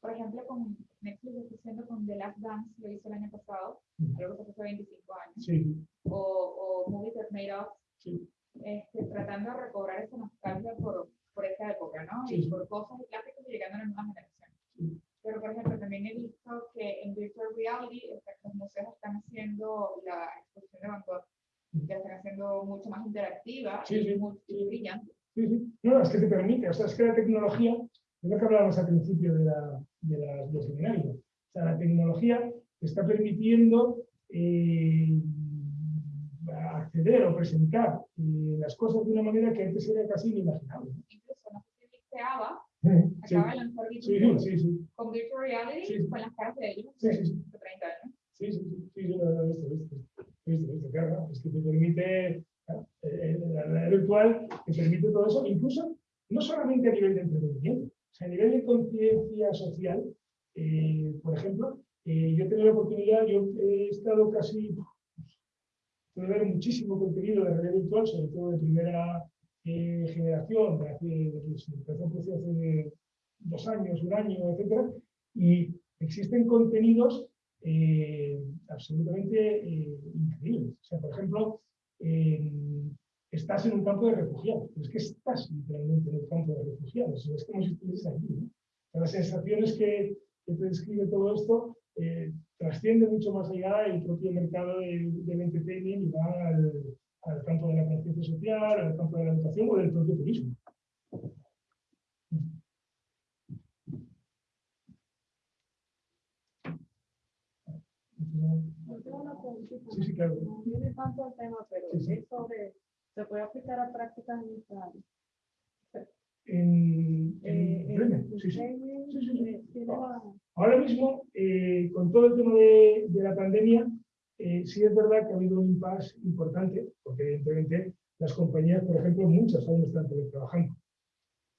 Por ejemplo, con Netflix está haciendo con The Last Dance, lo hizo el año pasado, algo que fue hace 25 años. Sí, O, o Movies That Made Us, sí, este, tratando de recobrar esa nostalgia por, por esa época, ¿no? Sí, Y por cosas y clásicos y llegando a la nueva generación. Sí. Pero, por ejemplo, también he visto que en Virtual Reality los museos están haciendo la exposición de Van Gogh, ya están haciendo mucho más interactiva Sí, y sí, muy brillante. sí, sí. No, es que te permite, o sea, es que la tecnología, es lo que hablábamos al principio de la, de la, del seminario. O sea, la tecnología te está permitiendo eh, acceder o presentar eh, las cosas de una manera que antes era casi inimaginable. Incluso, no sé si Sí, acaba de lanzar con Virtual Reality con las caras de ellos Sí, de sí, sí. 30 años. sí, sí, sí, lo lo he visto, es que te permite, eh, la realidad virtual te permite todo eso, incluso no solamente a nivel de entretenimiento, o a nivel de conciencia social, eh, por ejemplo, eh, yo he tenido la oportunidad, yo he estado casi, pude ver muchísimo contenido de realidad virtual, sobre todo de primera generación, de hace, de producir hace dos años, un año, etcétera, y existen contenidos absolutamente eh, increíbles. O sea, por ejemplo, eh, estás en un campo de refugiados, pero es que estás literalmente en el campo de refugiados, es como si estuvieses allí. ¿no? Las sensaciones que, te describe todo esto eh, trascienden mucho más allá del propio mercado del, del entertainment y va al, al campo de la conciencia social, al campo de la educación o del propio turismo. Yo tengo una preguntita. Sí, sí, claro. No viene tanto al tema, pero Sí, sí. es sobre, se puede aplicar a prácticas en área. En, Eh, en el Bremen, sí. Sí, sí, la- Ahora mismo, eh, con todo el tema de, de la pandemia, eh, sí es verdad que ha habido un impasse importante, porque evidentemente las compañías, por ejemplo, muchas aún están teletrabajando.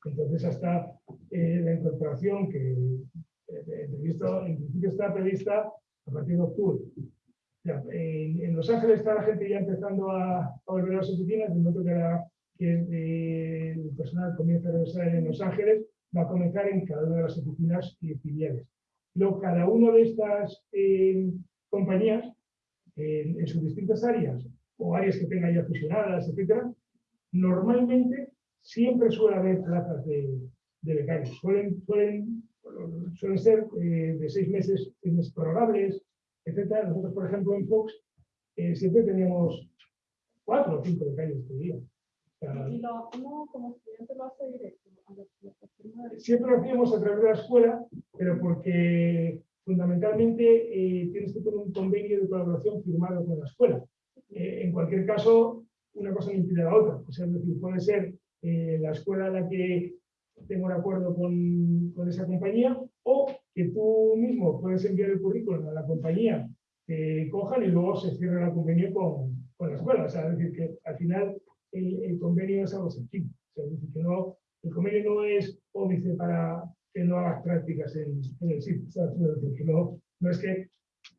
Entonces, hasta eh, la incorporación que eh, en principio está prevista a partir de octubre. Ya, en, en Los Ángeles está la gente ya empezando a, volver a las oficinas, de modo que, eh, el personal comienza a regresar en Los Ángeles, va a comenzar en cada una de las oficinas y filiales. Cada una de estas eh, compañías, eh, en sus distintas áreas, o áreas que tengan ya fusionadas, etcétera, normalmente siempre suele haber plazas de, becarios. Suelen, ser eh, de seis meses, seis etcétera. Nosotros, por ejemplo, en Fox, eh, siempre teníamos cuatro o cinco becarios por día. O sea, Y lo, uno como estudiante lo hace directo a siempre lo hacíamos a través de la escuela, pero porque fundamentalmente eh, tienes que tener un convenio de colaboración firmado con la escuela. Eh, en cualquier caso, una cosa no impide la otra. O sea, es decir, puede ser eh, la escuela la que tenga un acuerdo con, con esa compañía o que tú mismo puedes enviar el currículum a la compañía que cojan y luego se cierra el convenio con, con la escuela. O sea, es decir, que al final el, el convenio es algo sencillo. O sea, es decir, que no, el convenio no es óbice para que no hagas prácticas en, en el sitio. ¿sabes? Es decir, que no, no es que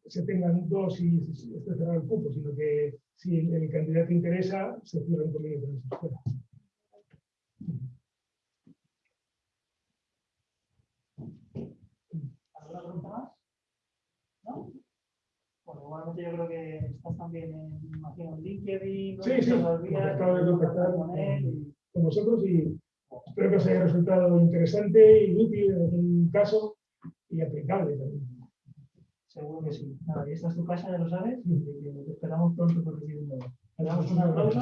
se tengan dos y esté cerrado el cupo, sino que si el, el candidato interesa, se cierra un convenio con esa escuela. ¿Alguna pregunta más? ¿No? Bueno, igualmente yo creo que estás también en, imagino, en LinkedIn. ¿no? Sí, sí, acabo de contactar con él y- con vosotros y espero que os haya resultado interesante y útil en algún caso y aplicable también. Seguro que sí. Nada, y esta es tu casa, ya lo sabes, y te esperamos pronto por aquí de nuevo. Le damos un aplauso.